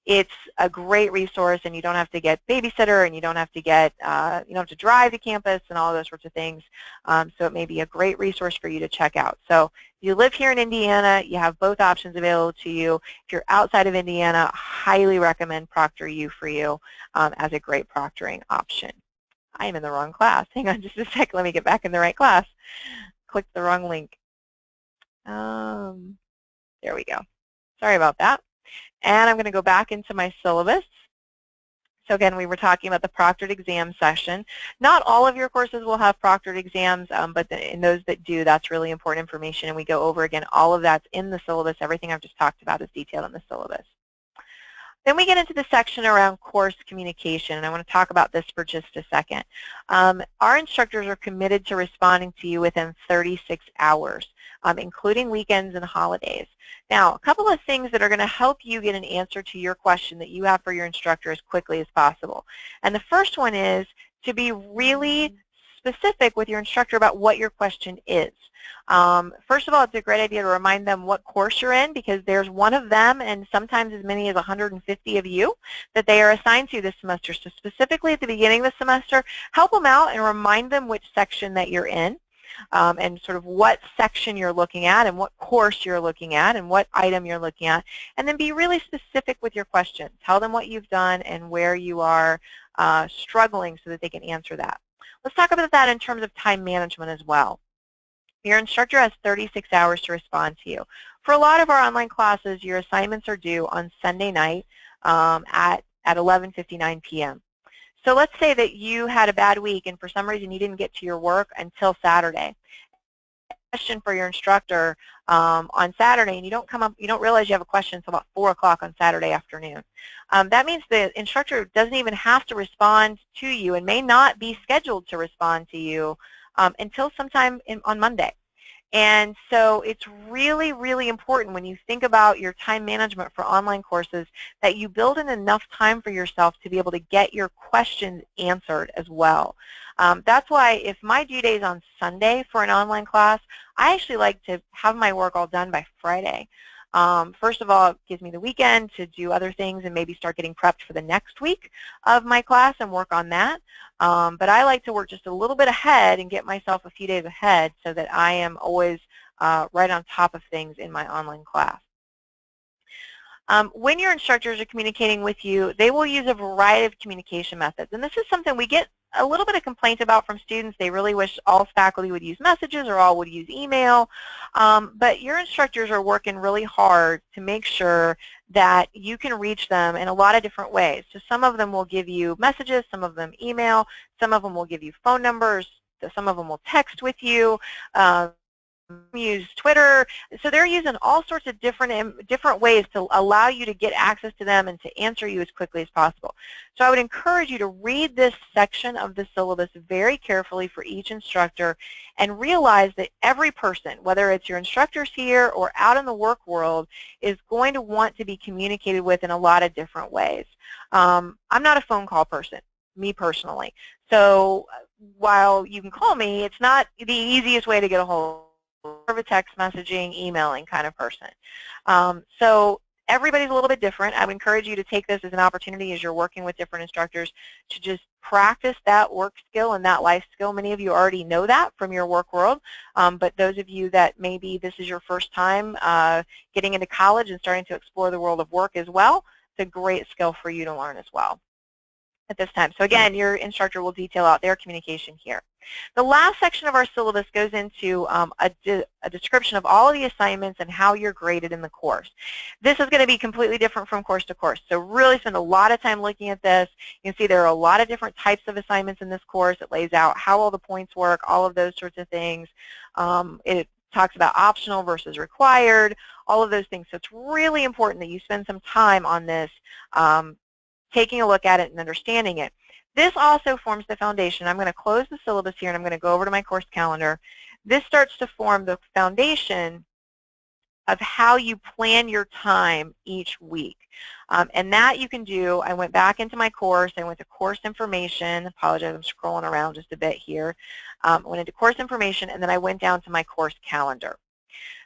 it's a great resource and you don't have to get babysitter and you don't have to get, uh, you don't have to drive to campus and all those sorts of things. Um, so it may be a great resource for you to check out. So if you live here in Indiana, you have both options available to you. If you're outside of Indiana, highly recommend ProctorU for you um, as a great proctoring option. I am in the wrong class. Hang on just a sec. Let me get back in the right class. Click the wrong link. Um, there we go. Sorry about that. And I'm going to go back into my syllabus. So again, we were talking about the proctored exam session. Not all of your courses will have proctored exams, um, but the, in those that do, that's really important information. And we go over again, all of that's in the syllabus. Everything I've just talked about is detailed in the syllabus. Then we get into the section around course communication, and I want to talk about this for just a second. Um, our instructors are committed to responding to you within 36 hours, um, including weekends and holidays. Now, a couple of things that are going to help you get an answer to your question that you have for your instructor as quickly as possible. And the first one is to be really specific with your instructor about what your question is. Um, first of all, it's a great idea to remind them what course you're in because there's one of them and sometimes as many as 150 of you that they are assigned to this semester. So specifically at the beginning of the semester, help them out and remind them which section that you're in. Um, and sort of what section you're looking at and what course you're looking at and what item you're looking at. And then be really specific with your question. Tell them what you've done and where you are uh, struggling so that they can answer that. Let's talk about that in terms of time management as well. Your instructor has 36 hours to respond to you. For a lot of our online classes, your assignments are due on Sunday night um, at, at 11.59 p.m. So let's say that you had a bad week and for some reason you didn't get to your work until Saturday. Question for your instructor um, on Saturday and you don't come up, you don't realize you have a question until about 4 o'clock on Saturday afternoon. Um, that means the instructor doesn't even have to respond to you and may not be scheduled to respond to you um, until sometime in, on Monday. And so it's really, really important when you think about your time management for online courses that you build in enough time for yourself to be able to get your questions answered as well. Um, that's why if my due day is on Sunday for an online class, I actually like to have my work all done by Friday. Um, first of all, it gives me the weekend to do other things and maybe start getting prepped for the next week of my class and work on that. Um, but I like to work just a little bit ahead and get myself a few days ahead so that I am always uh, right on top of things in my online class. Um, when your instructors are communicating with you, they will use a variety of communication methods. And this is something we get a little bit of complaint about from students. They really wish all faculty would use messages or all would use email. Um, but your instructors are working really hard to make sure that you can reach them in a lot of different ways. So some of them will give you messages, some of them email, some of them will give you phone numbers, some of them will text with you. Uh, use Twitter. So they're using all sorts of different um, different ways to allow you to get access to them and to answer you as quickly as possible. So I would encourage you to read this section of the syllabus very carefully for each instructor and realize that every person, whether it's your instructors here or out in the work world, is going to want to be communicated with in a lot of different ways. Um, I'm not a phone call person, me personally. So while you can call me, it's not the easiest way to get a hold of a text messaging, emailing kind of person. Um, so everybody's a little bit different. I would encourage you to take this as an opportunity as you're working with different instructors to just practice that work skill and that life skill. Many of you already know that from your work world, um, but those of you that maybe this is your first time uh, getting into college and starting to explore the world of work as well, it's a great skill for you to learn as well at this time. So again, your instructor will detail out their communication here. The last section of our syllabus goes into um, a, de a, description of all of the assignments and how you're graded in the course. This is going to be completely different from course to course, so really spend a lot of time looking at this. You can see there are a lot of different types of assignments in this course. It lays out how all the points work, all of those sorts of things. Um, it talks about optional versus required, all of those things. So it's really important that you spend some time on this, um, taking a look at it and understanding it. This also forms the foundation. I'm going to close the syllabus here and I'm going to go over to my course calendar. This starts to form the foundation of how you plan your time each week. Um, and that you can do, I went back into my course, I went to course information, apologize, I'm scrolling around just a bit here. Um, I went into course information and then I went down to my course calendar.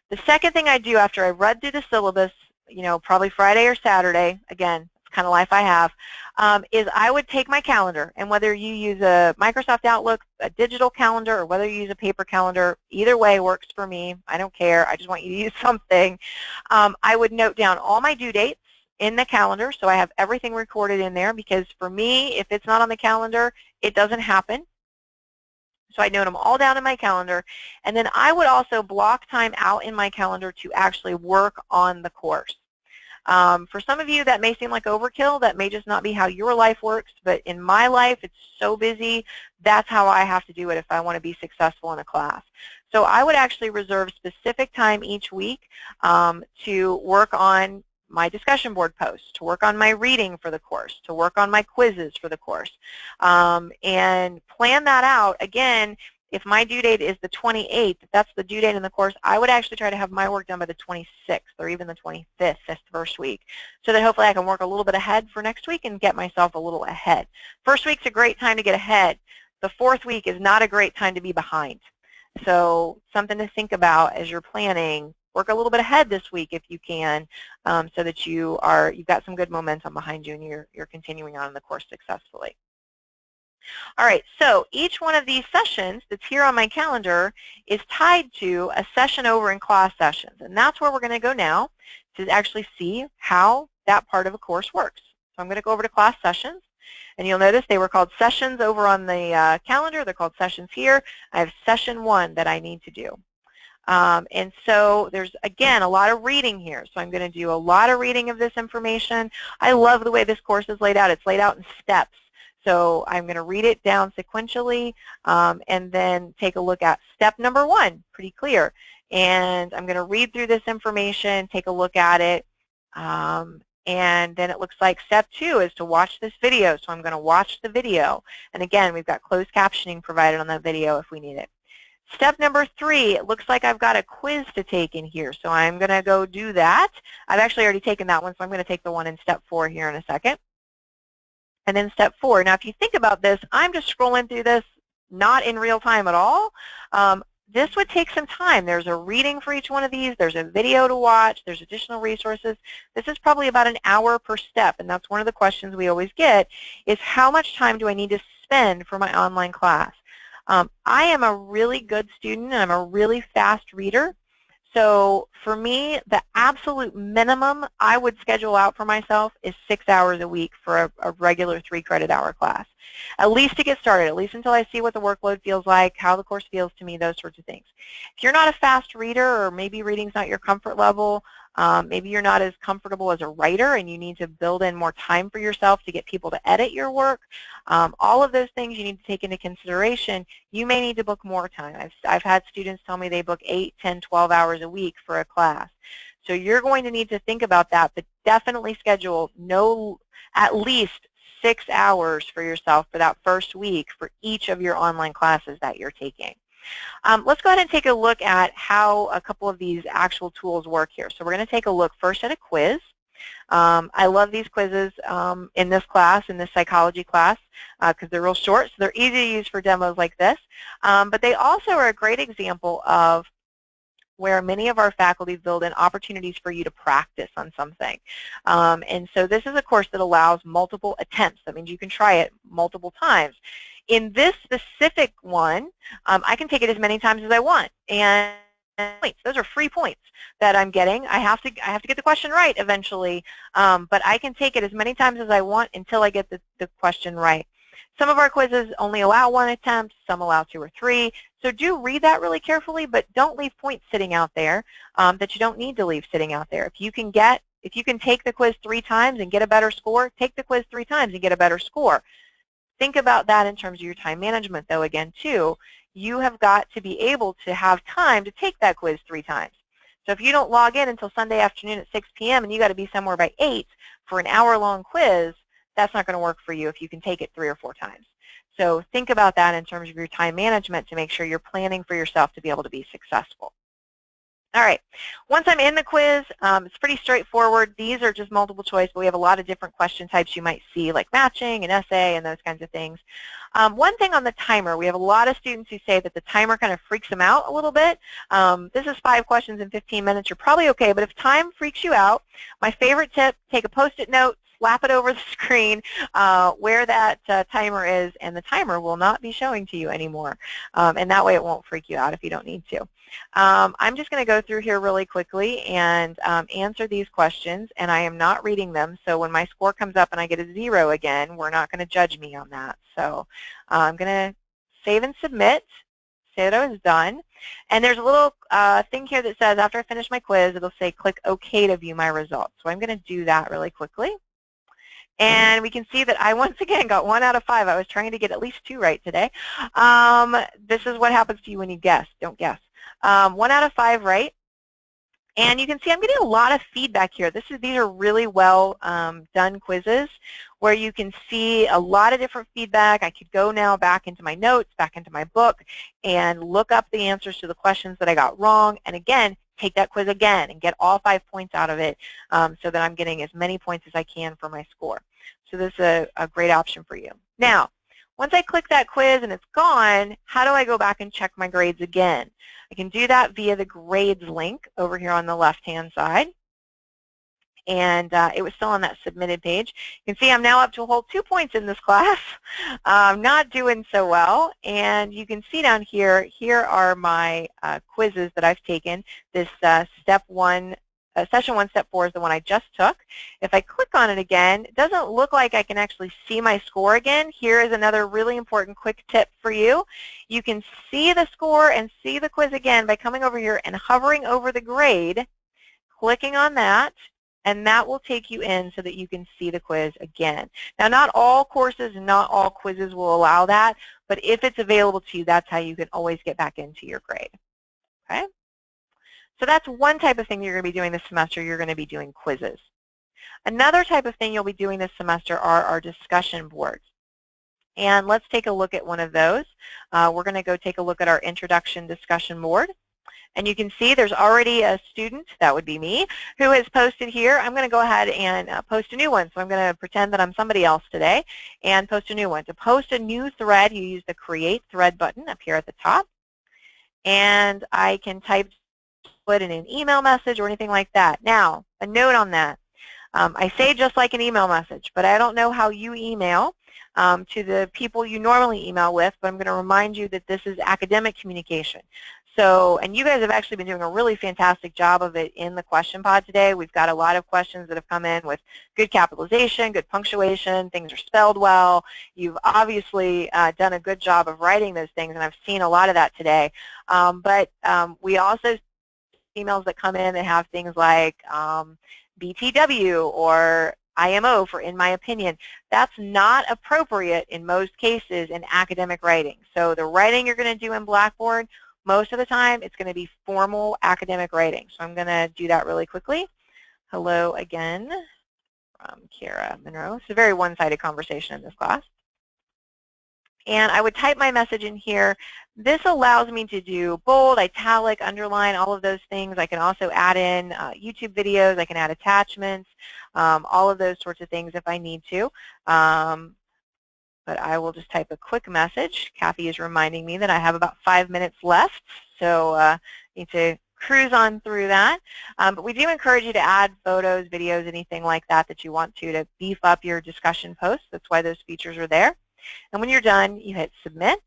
The second thing I do after I read through the syllabus, you know, probably Friday or Saturday, again, kind of life I have, um, is I would take my calendar, and whether you use a Microsoft Outlook, a digital calendar, or whether you use a paper calendar, either way works for me. I don't care. I just want you to use something. Um, I would note down all my due dates in the calendar, so I have everything recorded in there, because for me, if it's not on the calendar, it doesn't happen. So I note them all down in my calendar. And then I would also block time out in my calendar to actually work on the course. Um, for some of you, that may seem like overkill. That may just not be how your life works. But in my life, it's so busy. That's how I have to do it if I want to be successful in a class. So I would actually reserve specific time each week um, to work on my discussion board posts, to work on my reading for the course, to work on my quizzes for the course, um, and plan that out. Again, if my due date is the 28th, if that's the due date in the course, I would actually try to have my work done by the 26th or even the 25th, that's the first week, so that hopefully I can work a little bit ahead for next week and get myself a little ahead. First week's a great time to get ahead. The fourth week is not a great time to be behind. So something to think about as you're planning. Work a little bit ahead this week if you can, um, so that you are you've got some good momentum behind you and you're you're continuing on in the course successfully. All right, so each one of these sessions that's here on my calendar is tied to a session over in class sessions. And that's where we're going to go now to actually see how that part of a course works. So I'm going to go over to class sessions. And you'll notice they were called sessions over on the uh, calendar. They're called sessions here. I have session one that I need to do. Um, and so there's, again, a lot of reading here. So I'm going to do a lot of reading of this information. I love the way this course is laid out. It's laid out in steps. So I'm going to read it down sequentially um, and then take a look at step number one, pretty clear. And I'm going to read through this information, take a look at it, um, and then it looks like step two is to watch this video. So I'm going to watch the video. And again, we've got closed captioning provided on that video if we need it. Step number three, it looks like I've got a quiz to take in here. So I'm going to go do that. I've actually already taken that one, so I'm going to take the one in step four here in a second and then step four. Now, if you think about this, I'm just scrolling through this not in real time at all. Um, this would take some time. There's a reading for each one of these. There's a video to watch. There's additional resources. This is probably about an hour per step, and that's one of the questions we always get is how much time do I need to spend for my online class? Um, I am a really good student, and I'm a really fast reader, so for me, the absolute minimum I would schedule out for myself is six hours a week for a, a, regular three credit hour class. At least to get started, at least until I see what the workload feels like, how the course feels to me, those sorts of things. If you're not a fast reader or maybe reading's not your comfort level, um, maybe you're not as comfortable as a writer and you need to build in more time for yourself to get people to edit your work. Um, all of those things you need to take into consideration. You may need to book more time. I've, I've had students tell me they book 8, 10, 12 hours a week for a class. So you're going to need to think about that, but definitely schedule no at least six hours for yourself for that first week for each of your online classes that you're taking. Um, let's go ahead and take a look at how a couple of these actual tools work here. So we're going to take a look first at a quiz. Um, I love these quizzes um, in this class, in this psychology class, because uh, they're real short, so they're easy to use for demos like this. Um, but they also are a great example of where many of our faculty build in opportunities for you to practice on something. Um, and so this is a course that allows multiple attempts. That means you can try it multiple times. In this specific one, um, I can take it as many times as I want. And points. Those are free points that I'm getting. I have to I have to get the question right eventually, um, but I can take it as many times as I want until I get the, the question right. Some of our quizzes only allow one attempt, some allow two or three. So do read that really carefully, but don't leave points sitting out there um, that you don't need to leave sitting out there. If you can get, if you can take the quiz three times and get a better score, take the quiz three times and get a better score. Think about that in terms of your time management, though, again, too. You have got to be able to have time to take that quiz three times. So if you don't log in until Sunday afternoon at 6 p.m. and you got to be somewhere by 8 for an hour-long quiz, that's not going to work for you if you can take it three or four times. So think about that in terms of your time management to make sure you're planning for yourself to be able to be successful. All right, once I'm in the quiz, um, it's pretty straightforward. These are just multiple choice, but we have a lot of different question types you might see, like matching and essay and those kinds of things. Um, one thing on the timer, we have a lot of students who say that the timer kind of freaks them out a little bit. Um, this is five questions in 15 minutes. You're probably okay, but if time freaks you out, my favorite tip, take a post-it note, slap it over the screen uh, where that uh, timer is, and the timer will not be showing to you anymore. Um, and that way it won't freak you out if you don't need to. Um, I'm just going to go through here really quickly and um, answer these questions, and I am not reading them, so when my score comes up and I get a zero again, we're not going to judge me on that. So uh, I'm going to save and submit, say that I was done. And there's a little uh, thing here that says after I finish my quiz, it'll say click OK to view my results. So I'm going to do that really quickly. And we can see that I once again got one out of five. I was trying to get at least two right today. Um, this is what happens to you when you guess. Don't guess. Um, one out of five right. And you can see I'm getting a lot of feedback here. This is, these are really well um, done quizzes where you can see a lot of different feedback. I could go now back into my notes, back into my book, and look up the answers to the questions that I got wrong. And again, take that quiz again and get all five points out of it um, so that I'm getting as many points as I can for my score. So this is a, a great option for you. Now, once I click that quiz and it's gone, how do I go back and check my grades again? I can do that via the grades link over here on the left-hand side and uh, it was still on that submitted page. You can see I'm now up to a whole two points in this class. I'm not doing so well, and you can see down here, here are my uh, quizzes that I've taken. This uh, step one, uh, session one, step four is the one I just took. If I click on it again, it doesn't look like I can actually see my score again. Here is another really important quick tip for you. You can see the score and see the quiz again by coming over here and hovering over the grade, clicking on that, and that will take you in so that you can see the quiz again. Now, not all courses and not all quizzes will allow that, but if it's available to you, that's how you can always get back into your grade. Okay? So that's one type of thing you're going to be doing this semester. You're going to be doing quizzes. Another type of thing you'll be doing this semester are our discussion boards. And let's take a look at one of those. Uh, we're going to go take a look at our introduction discussion board. And you can see there's already a student, that would be me, who has posted here. I'm going to go ahead and uh, post a new one. So I'm going to pretend that I'm somebody else today and post a new one. To post a new thread, you use the Create Thread button up here at the top. And I can type it in an email message or anything like that. Now, a note on that. Um, I say just like an email message, but I don't know how you email um, to the people you normally email with, but I'm going to remind you that this is academic communication. So, and you guys have actually been doing a really fantastic job of it in the question pod today. We've got a lot of questions that have come in with good capitalization, good punctuation, things are spelled well. You've obviously uh, done a good job of writing those things, and I've seen a lot of that today. Um, but um, we also emails that come in that have things like um, BTW or IMO for in my opinion. That's not appropriate in most cases in academic writing. So the writing you're going to do in Blackboard, most of the time it's going to be formal academic writing. So I'm going to do that really quickly. Hello again from Kara Monroe. It's a very one-sided conversation in this class and I would type my message in here. This allows me to do bold, italic, underline, all of those things. I can also add in uh, YouTube videos. I can add attachments, um, all of those sorts of things if I need to. Um, but I will just type a quick message. Kathy is reminding me that I have about five minutes left, so uh, need to cruise on through that. Um, but we do encourage you to add photos, videos, anything like that that you want to to beef up your discussion posts. That's why those features are there. And when you're done, you hit submit,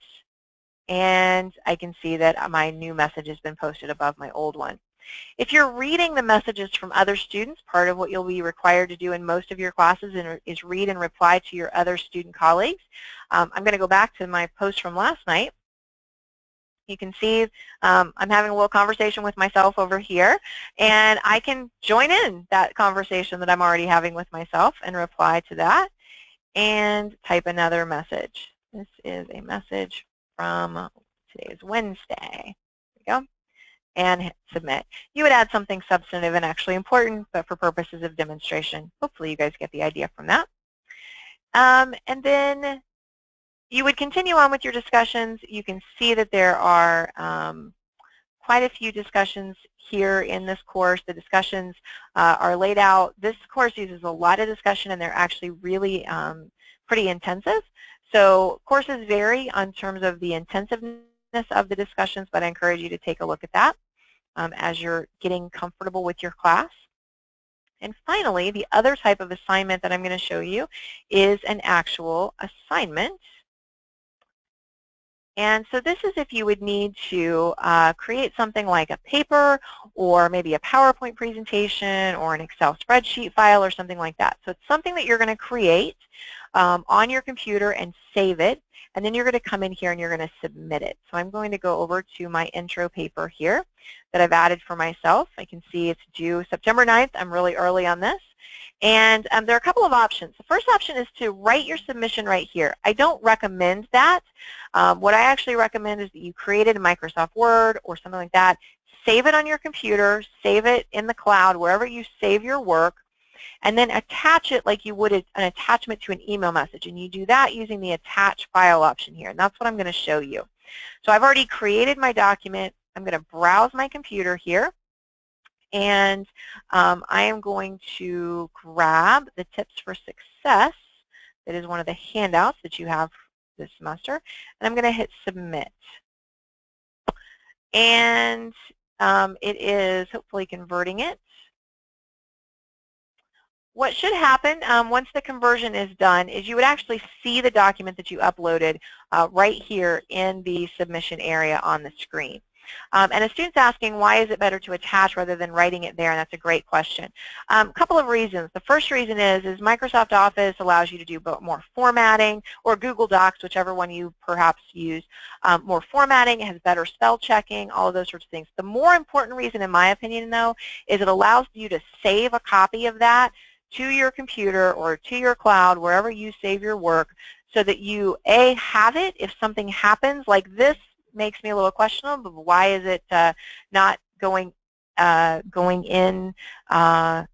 and I can see that my new message has been posted above my old one. If you're reading the messages from other students, part of what you'll be required to do in most of your classes is read and reply to your other student colleagues. Um, I'm going to go back to my post from last night. You can see um, I'm having a little conversation with myself over here, and I can join in that conversation that I'm already having with myself and reply to that and type another message. This is a message from today's Wednesday. There we go. And hit submit. You would add something substantive and actually important, but for purposes of demonstration, hopefully you guys get the idea from that. Um, and then you would continue on with your discussions. You can see that there are um, quite a few discussions here in this course. The discussions uh, are laid out. This course uses a lot of discussion and they're actually really um, pretty intensive. So courses vary on terms of the intensiveness of the discussions, but I encourage you to take a look at that um, as you're getting comfortable with your class. And finally, the other type of assignment that I'm going to show you is an actual assignment. And so this is if you would need to uh, create something like a paper or maybe a PowerPoint presentation or an Excel spreadsheet file or something like that. So it's something that you're going to create um, on your computer and save it. And then you're going to come in here and you're going to submit it. So I'm going to go over to my intro paper here that I've added for myself. I can see it's due September 9th. I'm really early on this. And um, there are a couple of options. The first option is to write your submission right here. I don't recommend that. Um, what I actually recommend is that you create it in Microsoft Word or something like that. Save it on your computer, save it in the cloud, wherever you save your work, and then attach it like you would an attachment to an email message. And you do that using the attach file option here. And that's what I'm going to show you. So I've already created my document. I'm going to browse my computer here. And um, I am going to grab the Tips for Success. That is one of the handouts that you have this semester. And I'm going to hit Submit. And um, it is hopefully converting it. What should happen um, once the conversion is done is you would actually see the document that you uploaded uh, right here in the submission area on the screen. Um, and a student's asking, why is it better to attach rather than writing it there? And that's a great question. A um, couple of reasons. The first reason is, is Microsoft Office allows you to do more formatting, or Google Docs, whichever one you perhaps use, um, more formatting, it has better spell checking, all of those sorts of things. The more important reason, in my opinion, though, is it allows you to save a copy of that to your computer or to your cloud, wherever you save your work, so that you, A, have it if something happens, like this makes me a little questionable. But why is it uh, not going uh, going in uh,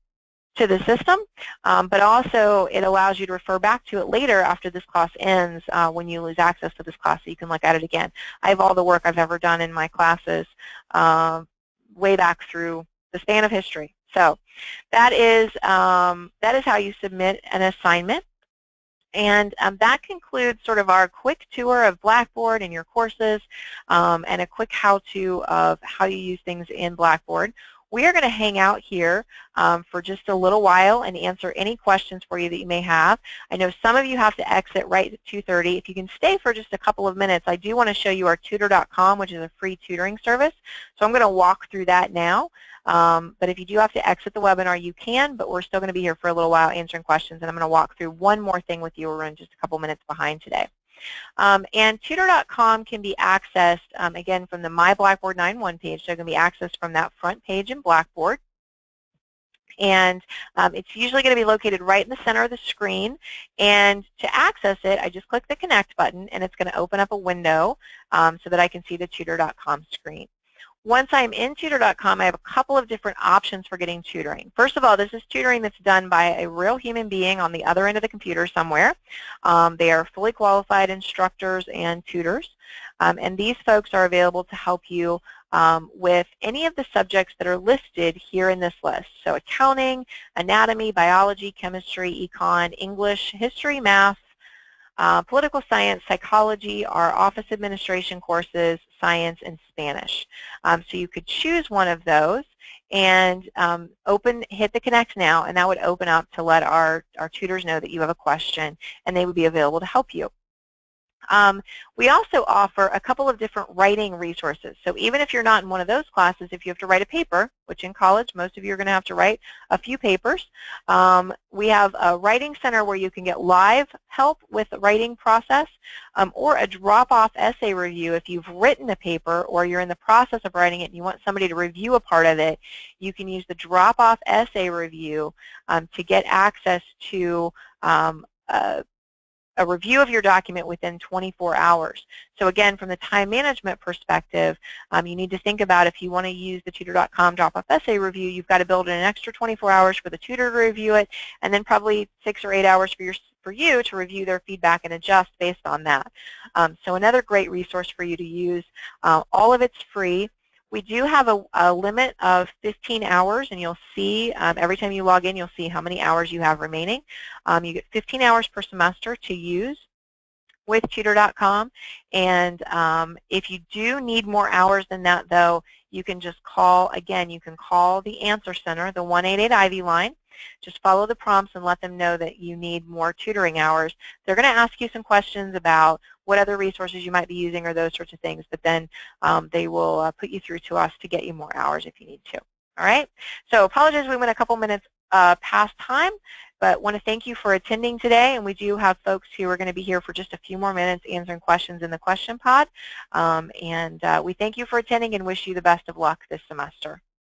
to the system? Um, but also, it allows you to refer back to it later after this class ends uh, when you lose access to this class, so you can look at it again. I have all the work I've ever done in my classes uh, way back through the span of history. So that is um, that is how you submit an assignment. And um, that concludes sort of our quick tour of Blackboard and your courses um, and a quick how-to of how you use things in Blackboard. We are going to hang out here um, for just a little while and answer any questions for you that you may have. I know some of you have to exit right at 2.30. If you can stay for just a couple of minutes, I do want to show you our tutor.com, which is a free tutoring service. So I'm going to walk through that now. Um, but if you do have to exit the webinar, you can, but we're still going to be here for a little while answering questions, and I'm going to walk through one more thing with you. We're running just a couple minutes behind today. Um, and tutor.com can be accessed, um, again, from the My Blackboard 9.1 page, so it can be accessed from that front page in Blackboard. And um, it's usually going to be located right in the center of the screen. And to access it, I just click the Connect button, and it's going to open up a window um, so that I can see the tutor.com screen. Once I'm in tutor.com, I have a couple of different options for getting tutoring. First of all, this is tutoring that's done by a real human being on the other end of the computer somewhere. Um, they are fully qualified instructors and tutors. Um, and these folks are available to help you um, with any of the subjects that are listed here in this list. So accounting, anatomy, biology, chemistry, econ, English, history, math, uh, political science, psychology, our office administration courses, science, and Spanish. Um, so you could choose one of those and um, open, hit the Connect Now, and that would open up to let our, our tutors know that you have a question, and they would be available to help you. Um, we also offer a couple of different writing resources. So even if you're not in one of those classes, if you have to write a paper, which in college most of you are going to have to write a few papers, um, we have a writing center where you can get live help with the writing process um, or a drop-off essay review. If you've written a paper or you're in the process of writing it and you want somebody to review a part of it, you can use the drop-off essay review um, to get access to uh, a review of your document within 24 hours. So again, from the time management perspective, um, you need to think about if you want to use the tutor.com drop-off essay review, you've got to build in an extra 24 hours for the tutor to review it, and then probably six or eight hours for your for you to review their feedback and adjust based on that. Um, so another great resource for you to use. Uh, all of it's free. We do have a, a, limit of 15 hours, and you'll see um, every time you log in, you'll see how many hours you have remaining. Um, you get 15 hours per semester to use with tutor.com, and um, if you do need more hours than that, though, you can just call, again, you can call the Answer Center, the 188 Ivy line, just follow the prompts and let them know that you need more tutoring hours. They're going to ask you some questions about what other resources you might be using or those sorts of things, but then um, they will uh, put you through to us to get you more hours if you need to. All right? So apologize we went a couple minutes uh, past time, but want to thank you for attending today, and we do have folks who are going to be here for just a few more minutes answering questions in the question pod, um, and uh, we thank you for attending and wish you the best of luck this semester.